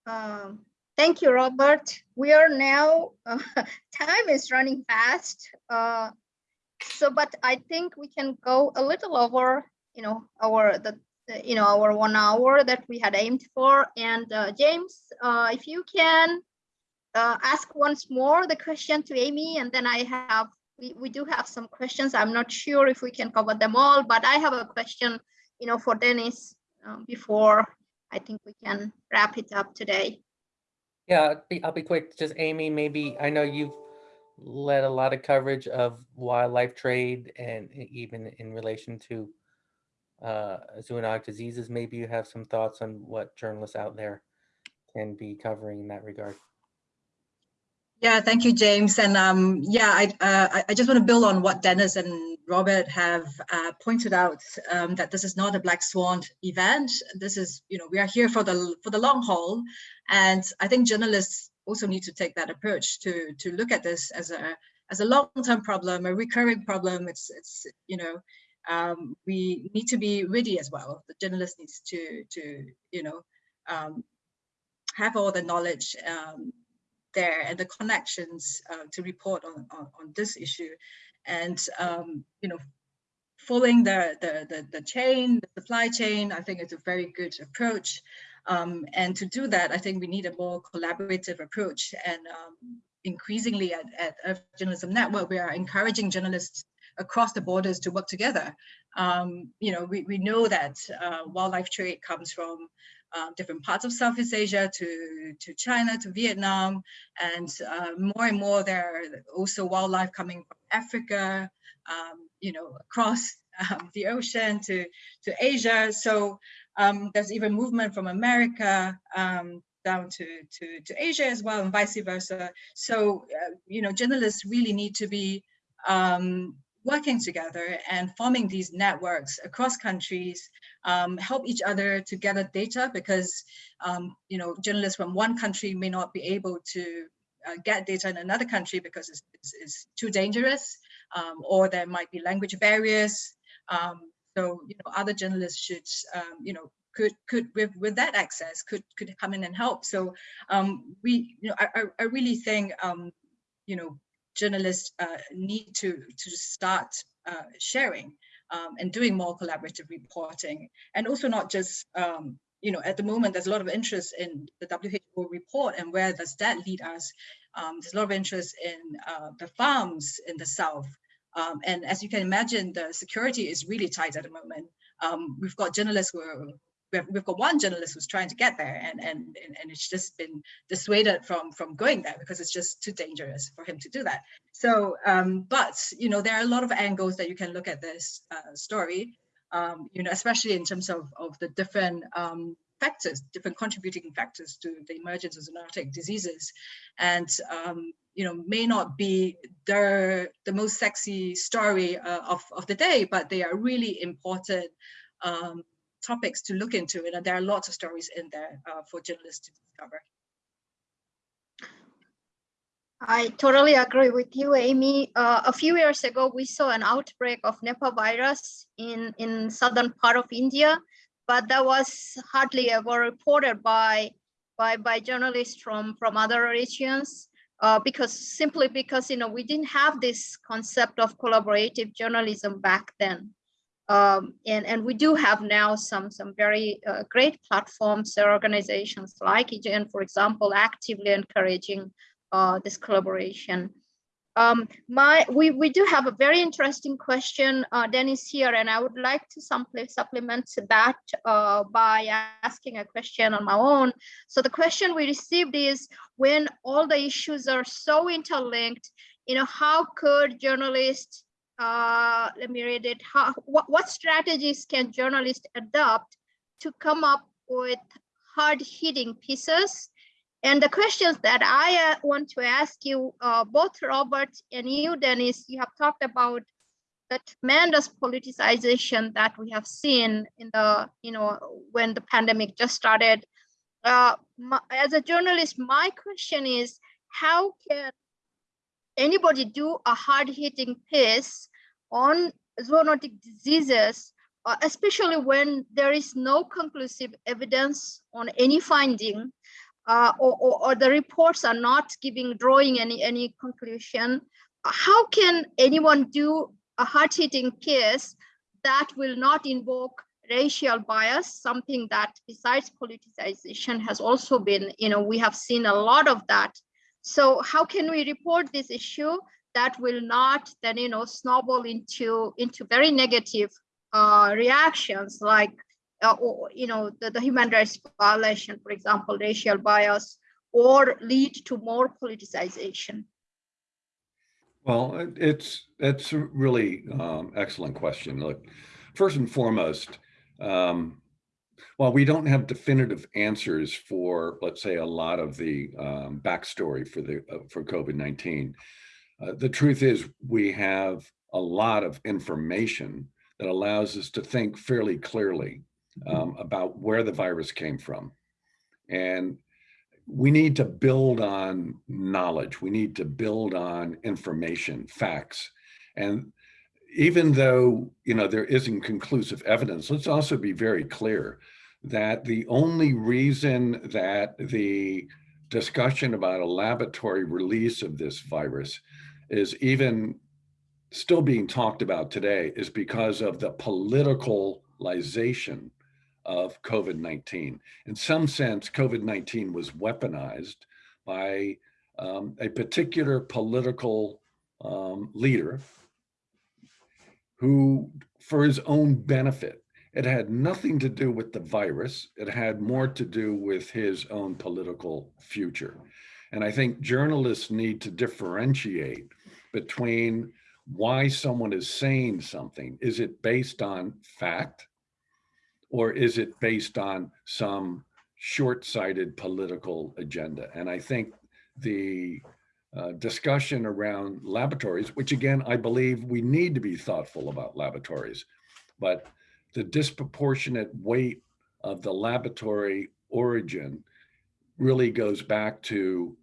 Um, thank you, Robert. We are now, uh, time is running fast. Uh, so, but I think we can go a little over, you know, our, the, you know, our one hour that we had aimed for. And uh, James, uh, if you can uh, ask once more the question to Amy, and then I have we, we do have some questions. I'm not sure if we can cover them all, but I have a question, you know, for Dennis um, before I think we can wrap it up today. Yeah, I'll be, I'll be quick. Just Amy, maybe, I know you've led a lot of coverage of wildlife trade and even in relation to uh, zoonotic diseases. Maybe you have some thoughts on what journalists out there can be covering in that regard. Yeah, thank you, James. And um, yeah, I, uh, I- just want to build on what Dennis and Robert have uh, pointed out, um, that this is not a black swan event. This is, you know, we are here for the for the long haul. And I think journalists also need to take that approach to to look at this as a as a long-term problem, a recurring problem. It's it's you know, um, we need to be ready as well. The journalist needs to to you know um, have all the knowledge um, there and the connections uh, to report on, on, on this issue. And um, you know following the, the the the chain the supply chain i think it's a very good approach. Um, and to do that i think we need a more collaborative approach. And um, increasingly at, at Earth journalism network we are encouraging journalists across the borders to work together. Um, you know we, we know that uh, wildlife trade comes from uh, different parts of Southeast Asia to, to China, to Vietnam, and uh, more and more there are also wildlife coming from Africa, um, you know, across um, the ocean to, to Asia. So um, there's even movement from America um, down to, to, to Asia as well and vice versa. So, uh, you know, journalists really need to be um, working together and forming these networks across countries, um, help each other to gather data because, um, you know, journalists from one country may not be able to uh, get data in another country because it's, it's, it's too dangerous um, or there might be language barriers. Um, so, you know, other journalists should, um, you know, could could with with that access could could come in and help. So um, we, you know, I, I really think, you know, journalists uh, need to to start uh, sharing um, and doing more collaborative reporting. And also not just um, you know at the moment there's a lot of interest in the WHO report and where does that lead us. Um, there's a lot of interest in uh, the farms in the south. Um, and as you can imagine the security is really tight at the moment. Um, we've got journalists who are we've, we've got one journalist who's trying to get there and, and, and it's just been dissuaded from, from going there because it's just too dangerous for him to do that. So, um, but, you know, there are a lot of angles that you can look at this uh, story, um, you know, especially in terms of, of the different um, factors, different contributing factors to the emergence of zoonotic diseases, and um, you know may not be the the most sexy story uh, of of the day, but they are really important um, topics to look into, and there are lots of stories in there uh, for journalists to discover. I totally agree with you, Amy. Uh, a few years ago, we saw an outbreak of Nipah virus in, in southern part of India, but that was hardly ever reported by, by, by journalists from, from other regions. Uh, because simply because you know we didn't have this concept of collaborative journalism back then, um, and and we do have now some some very uh, great platforms or organizations like EJN, for example, actively encouraging uh, this collaboration. Um, my, we, we do have a very interesting question, uh, Dennis here, and I would like to simply supplement that uh, by asking a question on my own. So the question we received is, when all the issues are so interlinked, you know, how could journalists, uh, let me read it, how, what, what strategies can journalists adopt to come up with hard-hitting pieces and the questions that I uh, want to ask you, uh, both Robert and you, Dennis, you have talked about the tremendous politicization that we have seen in the, you know, when the pandemic just started. Uh, my, as a journalist, my question is, how can anybody do a hard-hitting piece on zoonotic diseases, uh, especially when there is no conclusive evidence on any finding uh, or, or, or, the reports are not giving, drawing any, any conclusion, how can anyone do a hard-hitting case that will not invoke racial bias, something that besides politicization has also been, you know, we have seen a lot of that. So how can we report this issue that will not then, you know, snowball into, into very negative uh, reactions like uh, or, you know, the, the human rights violation, for example, racial bias, or lead to more politicization? Well, it's it's a really um, excellent question. Look, first and foremost, um, while we don't have definitive answers for, let's say, a lot of the um, backstory for the uh, for COVID-19, uh, the truth is we have a lot of information that allows us to think fairly clearly um, about where the virus came from. And we need to build on knowledge. We need to build on information, facts. And even though, you know, there isn't conclusive evidence, let's also be very clear that the only reason that the discussion about a laboratory release of this virus is even still being talked about today is because of the politicalization of COVID-19. In some sense, COVID-19 was weaponized by um, a particular political um, leader who, for his own benefit, it had nothing to do with the virus. It had more to do with his own political future. And I think journalists need to differentiate between why someone is saying something. Is it based on fact? or is it based on some short-sighted political agenda? And I think the uh, discussion around laboratories, which again, I believe we need to be thoughtful about laboratories, but the disproportionate weight of the laboratory origin really goes back to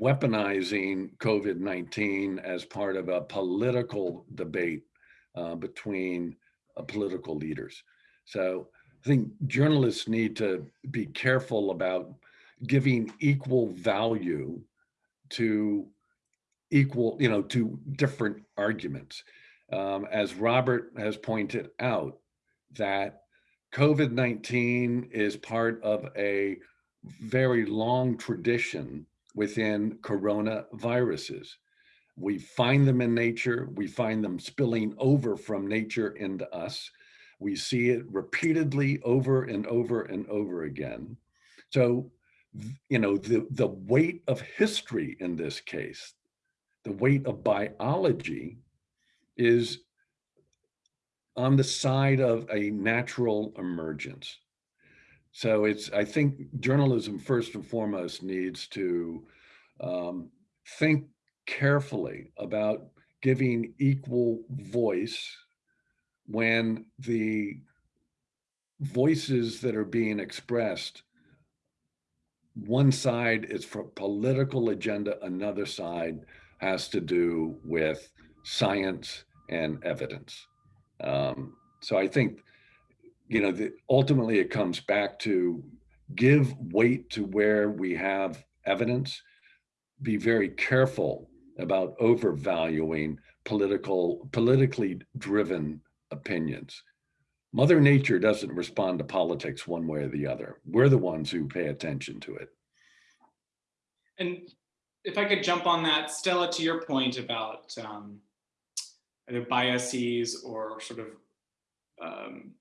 weaponizing COVID-19 as part of a political debate uh, between uh, political leaders. So I think journalists need to be careful about giving equal value to equal, you know, to different arguments. Um, as Robert has pointed out, that COVID-19 is part of a very long tradition within coronaviruses. We find them in nature, we find them spilling over from nature into us. We see it repeatedly over and over and over again. So, you know, the, the weight of history in this case, the weight of biology is on the side of a natural emergence. So it's, I think journalism first and foremost needs to um, think carefully about giving equal voice when the voices that are being expressed, one side is for political agenda, another side has to do with science and evidence. Um, so I think, you know, the, ultimately it comes back to give weight to where we have evidence, be very careful about overvaluing political, politically driven opinions. Mother Nature doesn't respond to politics one way or the other. We're the ones who pay attention to it. And if I could jump on that, Stella, to your point about um, either biases or sort of, um,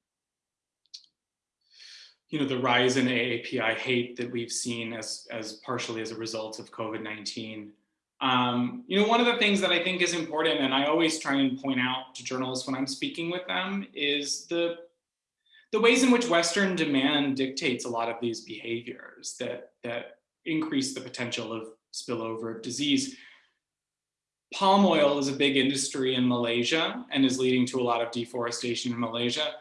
you know, the rise in AAPI hate that we've seen as, as partially as a result of COVID-19. Um, you know, one of the things that I think is important, and I always try and point out to journalists when I'm speaking with them, is the the ways in which Western demand dictates a lot of these behaviors that that increase the potential of spillover of disease. Palm oil is a big industry in Malaysia and is leading to a lot of deforestation in Malaysia.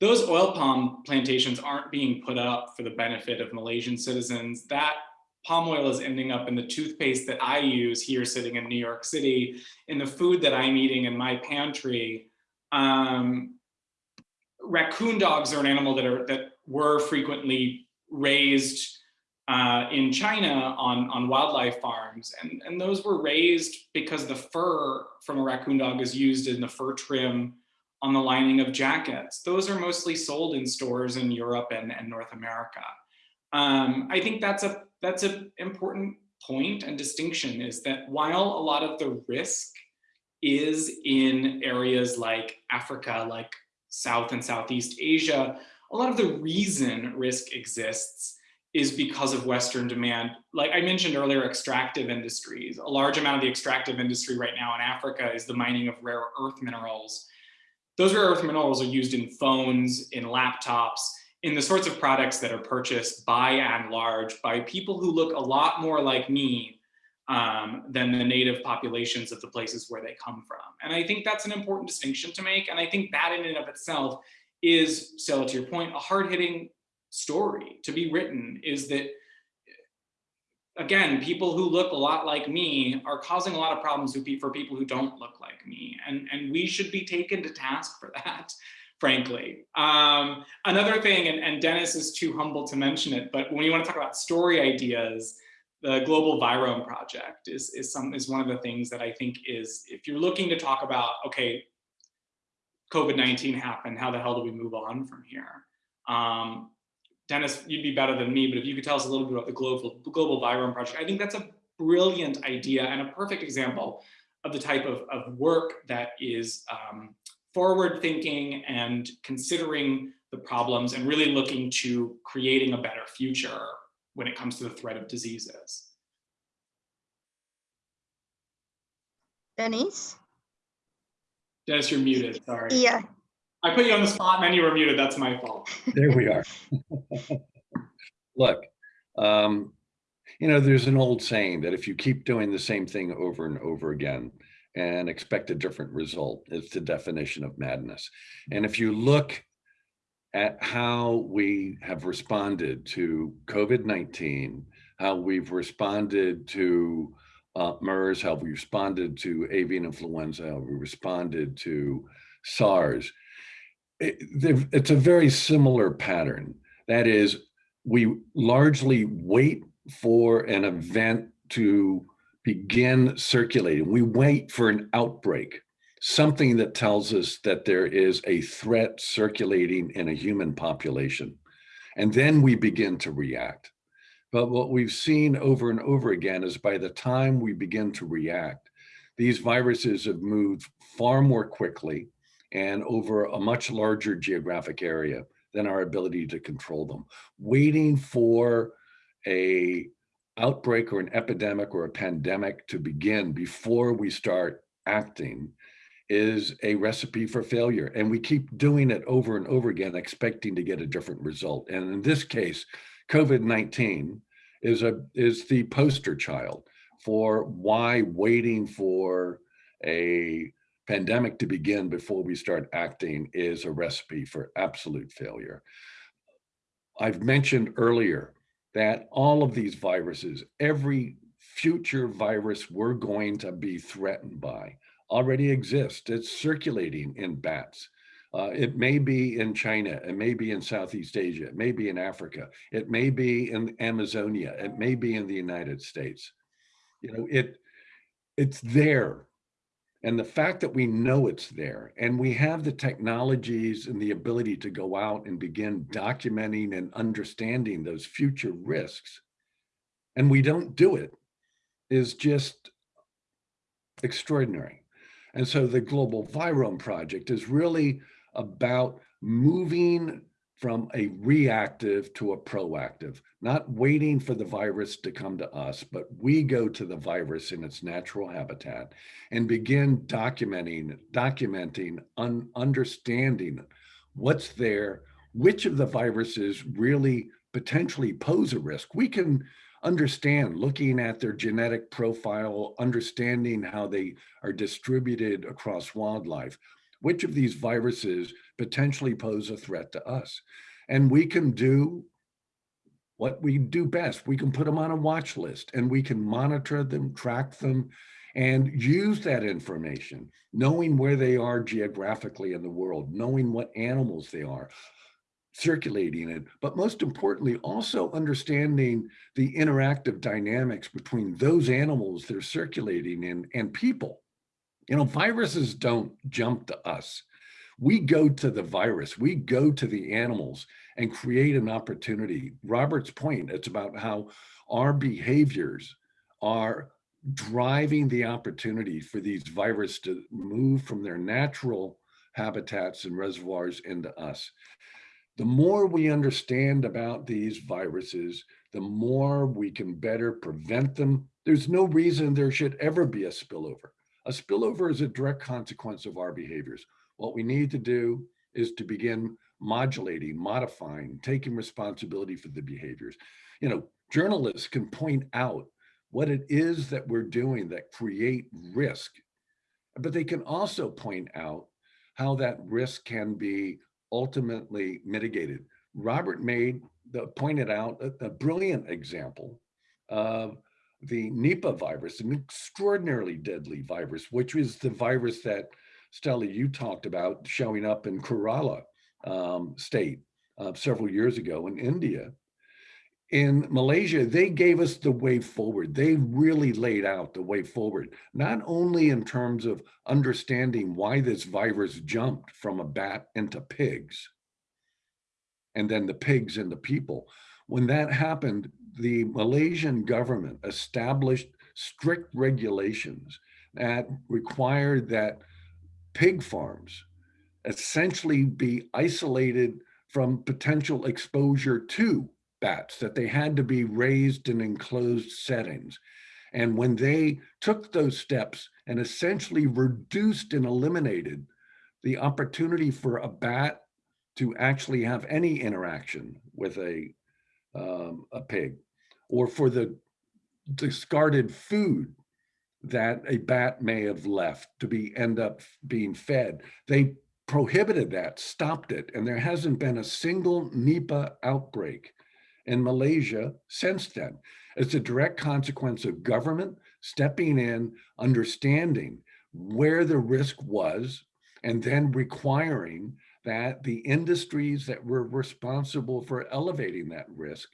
Those oil palm plantations aren't being put up for the benefit of Malaysian citizens. That palm oil is ending up in the toothpaste that I use here sitting in New York City, in the food that I'm eating in my pantry. Um, raccoon dogs are an animal that are that were frequently raised uh, in China on, on wildlife farms. And, and those were raised because the fur from a raccoon dog is used in the fur trim on the lining of jackets. Those are mostly sold in stores in Europe and, and North America. Um, I think that's a that's an important point and distinction is that while a lot of the risk is in areas like Africa, like South and Southeast Asia, a lot of the reason risk exists is because of Western demand. Like I mentioned earlier, extractive industries. A large amount of the extractive industry right now in Africa is the mining of rare earth minerals. Those rare earth minerals are used in phones, in laptops, in the sorts of products that are purchased by and large by people who look a lot more like me um, than the native populations of the places where they come from. And I think that's an important distinction to make. And I think that in and of itself is, Stella, to your point, a hard-hitting story to be written is that, again, people who look a lot like me are causing a lot of problems for people who don't look like me. And, and we should be taken to task for that frankly. Um, another thing, and, and Dennis is too humble to mention it, but when you want to talk about story ideas, the Global Virome Project is, is, some, is one of the things that I think is, if you're looking to talk about, okay, COVID-19 happened, how the hell do we move on from here? Um, Dennis, you'd be better than me, but if you could tell us a little bit about the Global, Global Virome Project, I think that's a brilliant idea and a perfect example of the type of, of work that is um, forward thinking and considering the problems and really looking to creating a better future when it comes to the threat of diseases. Dennis? Dennis, you're muted, sorry. Yeah, I put you on the spot and then you were muted, that's my fault. There we are. Look, um, you know, there's an old saying that if you keep doing the same thing over and over again, and expect a different result. It's the definition of madness. And if you look at how we have responded to COVID-19, how we've responded to uh, MERS, how we responded to avian influenza, how we responded to SARS, it, it's a very similar pattern. That is, we largely wait for an event to begin circulating. We wait for an outbreak, something that tells us that there is a threat circulating in a human population. And then we begin to react. But what we've seen over and over again is by the time we begin to react, these viruses have moved far more quickly and over a much larger geographic area than our ability to control them. Waiting for a outbreak or an epidemic or a pandemic to begin before we start acting is a recipe for failure. And we keep doing it over and over again, expecting to get a different result. And in this case, COVID-19 is a is the poster child for why waiting for a pandemic to begin before we start acting is a recipe for absolute failure. I've mentioned earlier that all of these viruses, every future virus we're going to be threatened by already exists. It's circulating in bats. Uh, it may be in China, it may be in Southeast Asia, it may be in Africa, it may be in Amazonia, it may be in the United States. You know, it it's there. And the fact that we know it's there and we have the technologies and the ability to go out and begin documenting and understanding those future risks, and we don't do it, is just extraordinary. And so the Global Virome Project is really about moving from a reactive to a proactive, not waiting for the virus to come to us, but we go to the virus in its natural habitat and begin documenting, documenting, un understanding what's there, which of the viruses really potentially pose a risk. We can understand looking at their genetic profile, understanding how they are distributed across wildlife, which of these viruses potentially pose a threat to us. And we can do what we do best. We can put them on a watch list and we can monitor them, track them, and use that information, knowing where they are geographically in the world, knowing what animals they are, circulating it, but most importantly, also understanding the interactive dynamics between those animals they're circulating in and people. You know, viruses don't jump to us. We go to the virus, we go to the animals and create an opportunity. Robert's point, it's about how our behaviors are driving the opportunity for these viruses to move from their natural habitats and reservoirs into us. The more we understand about these viruses, the more we can better prevent them. There's no reason there should ever be a spillover. A spillover is a direct consequence of our behaviors. What we need to do is to begin modulating, modifying, taking responsibility for the behaviors. You know, journalists can point out what it is that we're doing that create risk, but they can also point out how that risk can be ultimately mitigated. Robert made the pointed out a, a brilliant example of the Nipah virus, an extraordinarily deadly virus, which is the virus that Stella, you talked about showing up in Kerala um, state uh, several years ago in India. In Malaysia, they gave us the way forward. They really laid out the way forward, not only in terms of understanding why this virus jumped from a bat into pigs, and then the pigs into people. When that happened, the Malaysian government established strict regulations that required that pig farms essentially be isolated from potential exposure to bats, that they had to be raised in enclosed settings. And when they took those steps and essentially reduced and eliminated the opportunity for a bat to actually have any interaction with a, um, a pig, or for the discarded food that a bat may have left to be end up being fed. They prohibited that, stopped it, and there hasn't been a single Nipah outbreak in Malaysia since then. It's a direct consequence of government stepping in, understanding where the risk was, and then requiring that the industries that were responsible for elevating that risk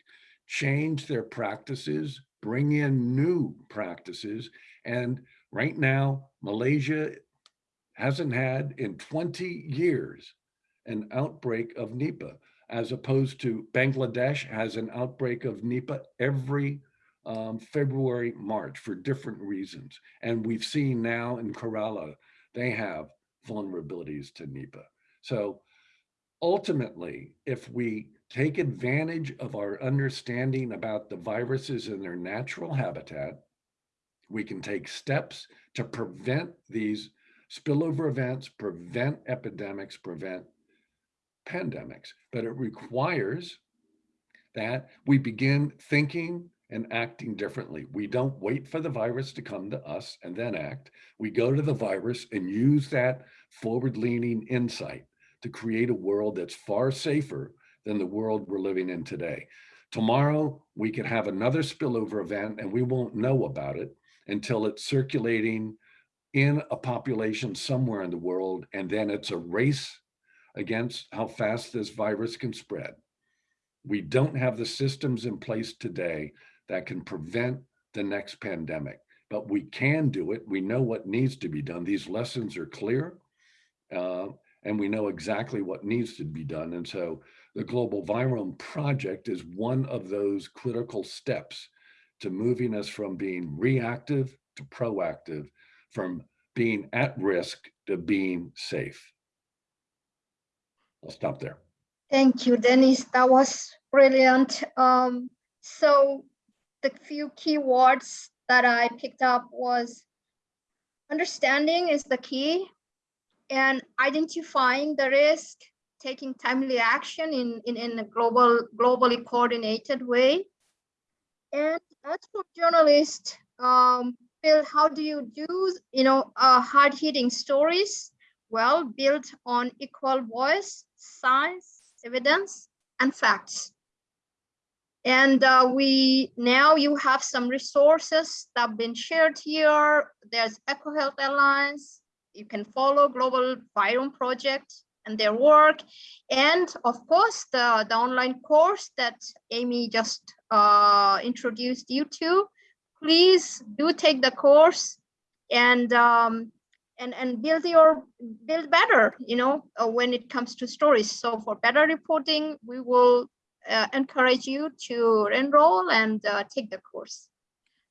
change their practices, bring in new practices. And right now, Malaysia hasn't had in 20 years an outbreak of Nipah, as opposed to Bangladesh has an outbreak of Nipah every um, February, March for different reasons. And we've seen now in Kerala, they have vulnerabilities to Nipah. So ultimately, if we take advantage of our understanding about the viruses in their natural habitat, we can take steps to prevent these spillover events prevent epidemics, prevent pandemics, but it requires that we begin thinking and acting differently. We don't wait for the virus to come to us and then act. We go to the virus and use that forward leaning insight to create a world that's far safer than the world we're living in today. Tomorrow, we could have another spillover event and we won't know about it until it's circulating in a population somewhere in the world. And then it's a race against how fast this virus can spread. We don't have the systems in place today that can prevent the next pandemic, but we can do it. We know what needs to be done. These lessons are clear. uh, and we know exactly what needs to be done. And so the Global Virome Project is one of those critical steps to moving us from being reactive to proactive, from being at risk to being safe. I'll stop there. Thank you, Dennis. That was brilliant. Um, so the few keywords that I picked up was understanding is the key and identifying the risk, taking timely action in, in, in a global, globally coordinated way. And as for journalists, um, Bill, how do you do, you know, uh, hard hitting stories? Well, built on equal voice, science, evidence, and facts. And uh, we now you have some resources that have been shared here. There's EcoHealth Alliance. You can follow Global Virome Project and their work. And of course, the, the online course that Amy just uh, introduced you to. Please do take the course and um, and and build your build better you know uh, when it comes to stories so for better reporting we will uh, encourage you to enroll and uh, take the course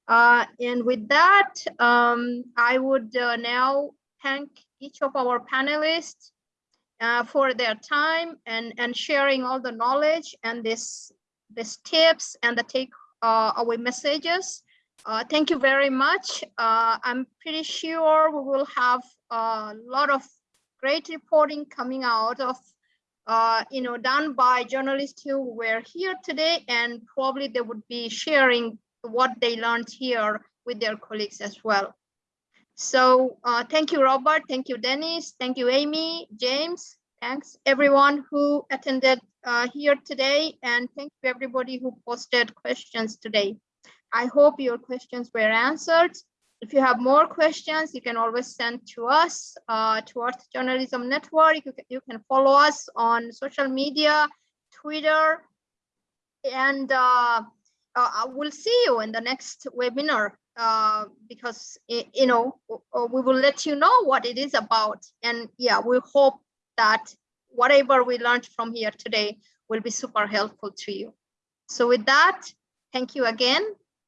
uh, and with that um, i would uh, now thank each of our panelists uh, for their time and and sharing all the knowledge and this this tips and the take away messages uh, thank you very much. Uh, I'm pretty sure we will have a lot of great reporting coming out of, uh, you know, done by journalists who were here today, and probably they would be sharing what they learned here with their colleagues as well. So uh, thank you, Robert. Thank you, Dennis. Thank you, Amy, James. Thanks everyone who attended uh, here today, and thank you everybody who posted questions today. I hope your questions were answered. If you have more questions, you can always send to us, uh, to Earth Journalism Network. You can, you can follow us on social media, Twitter, and uh, uh, we'll see you in the next webinar uh, because, you know, we will let you know what it is about. And yeah, we hope that whatever we learned from here today will be super helpful to you. So with that, thank you again.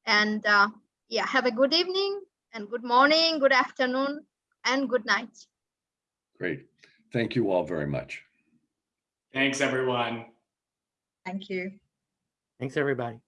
And uh, yeah, have a good evening and good morning, good afternoon, and good night. Great. Thank you all very much. Thanks, everyone. Thank you. Thanks, everybody.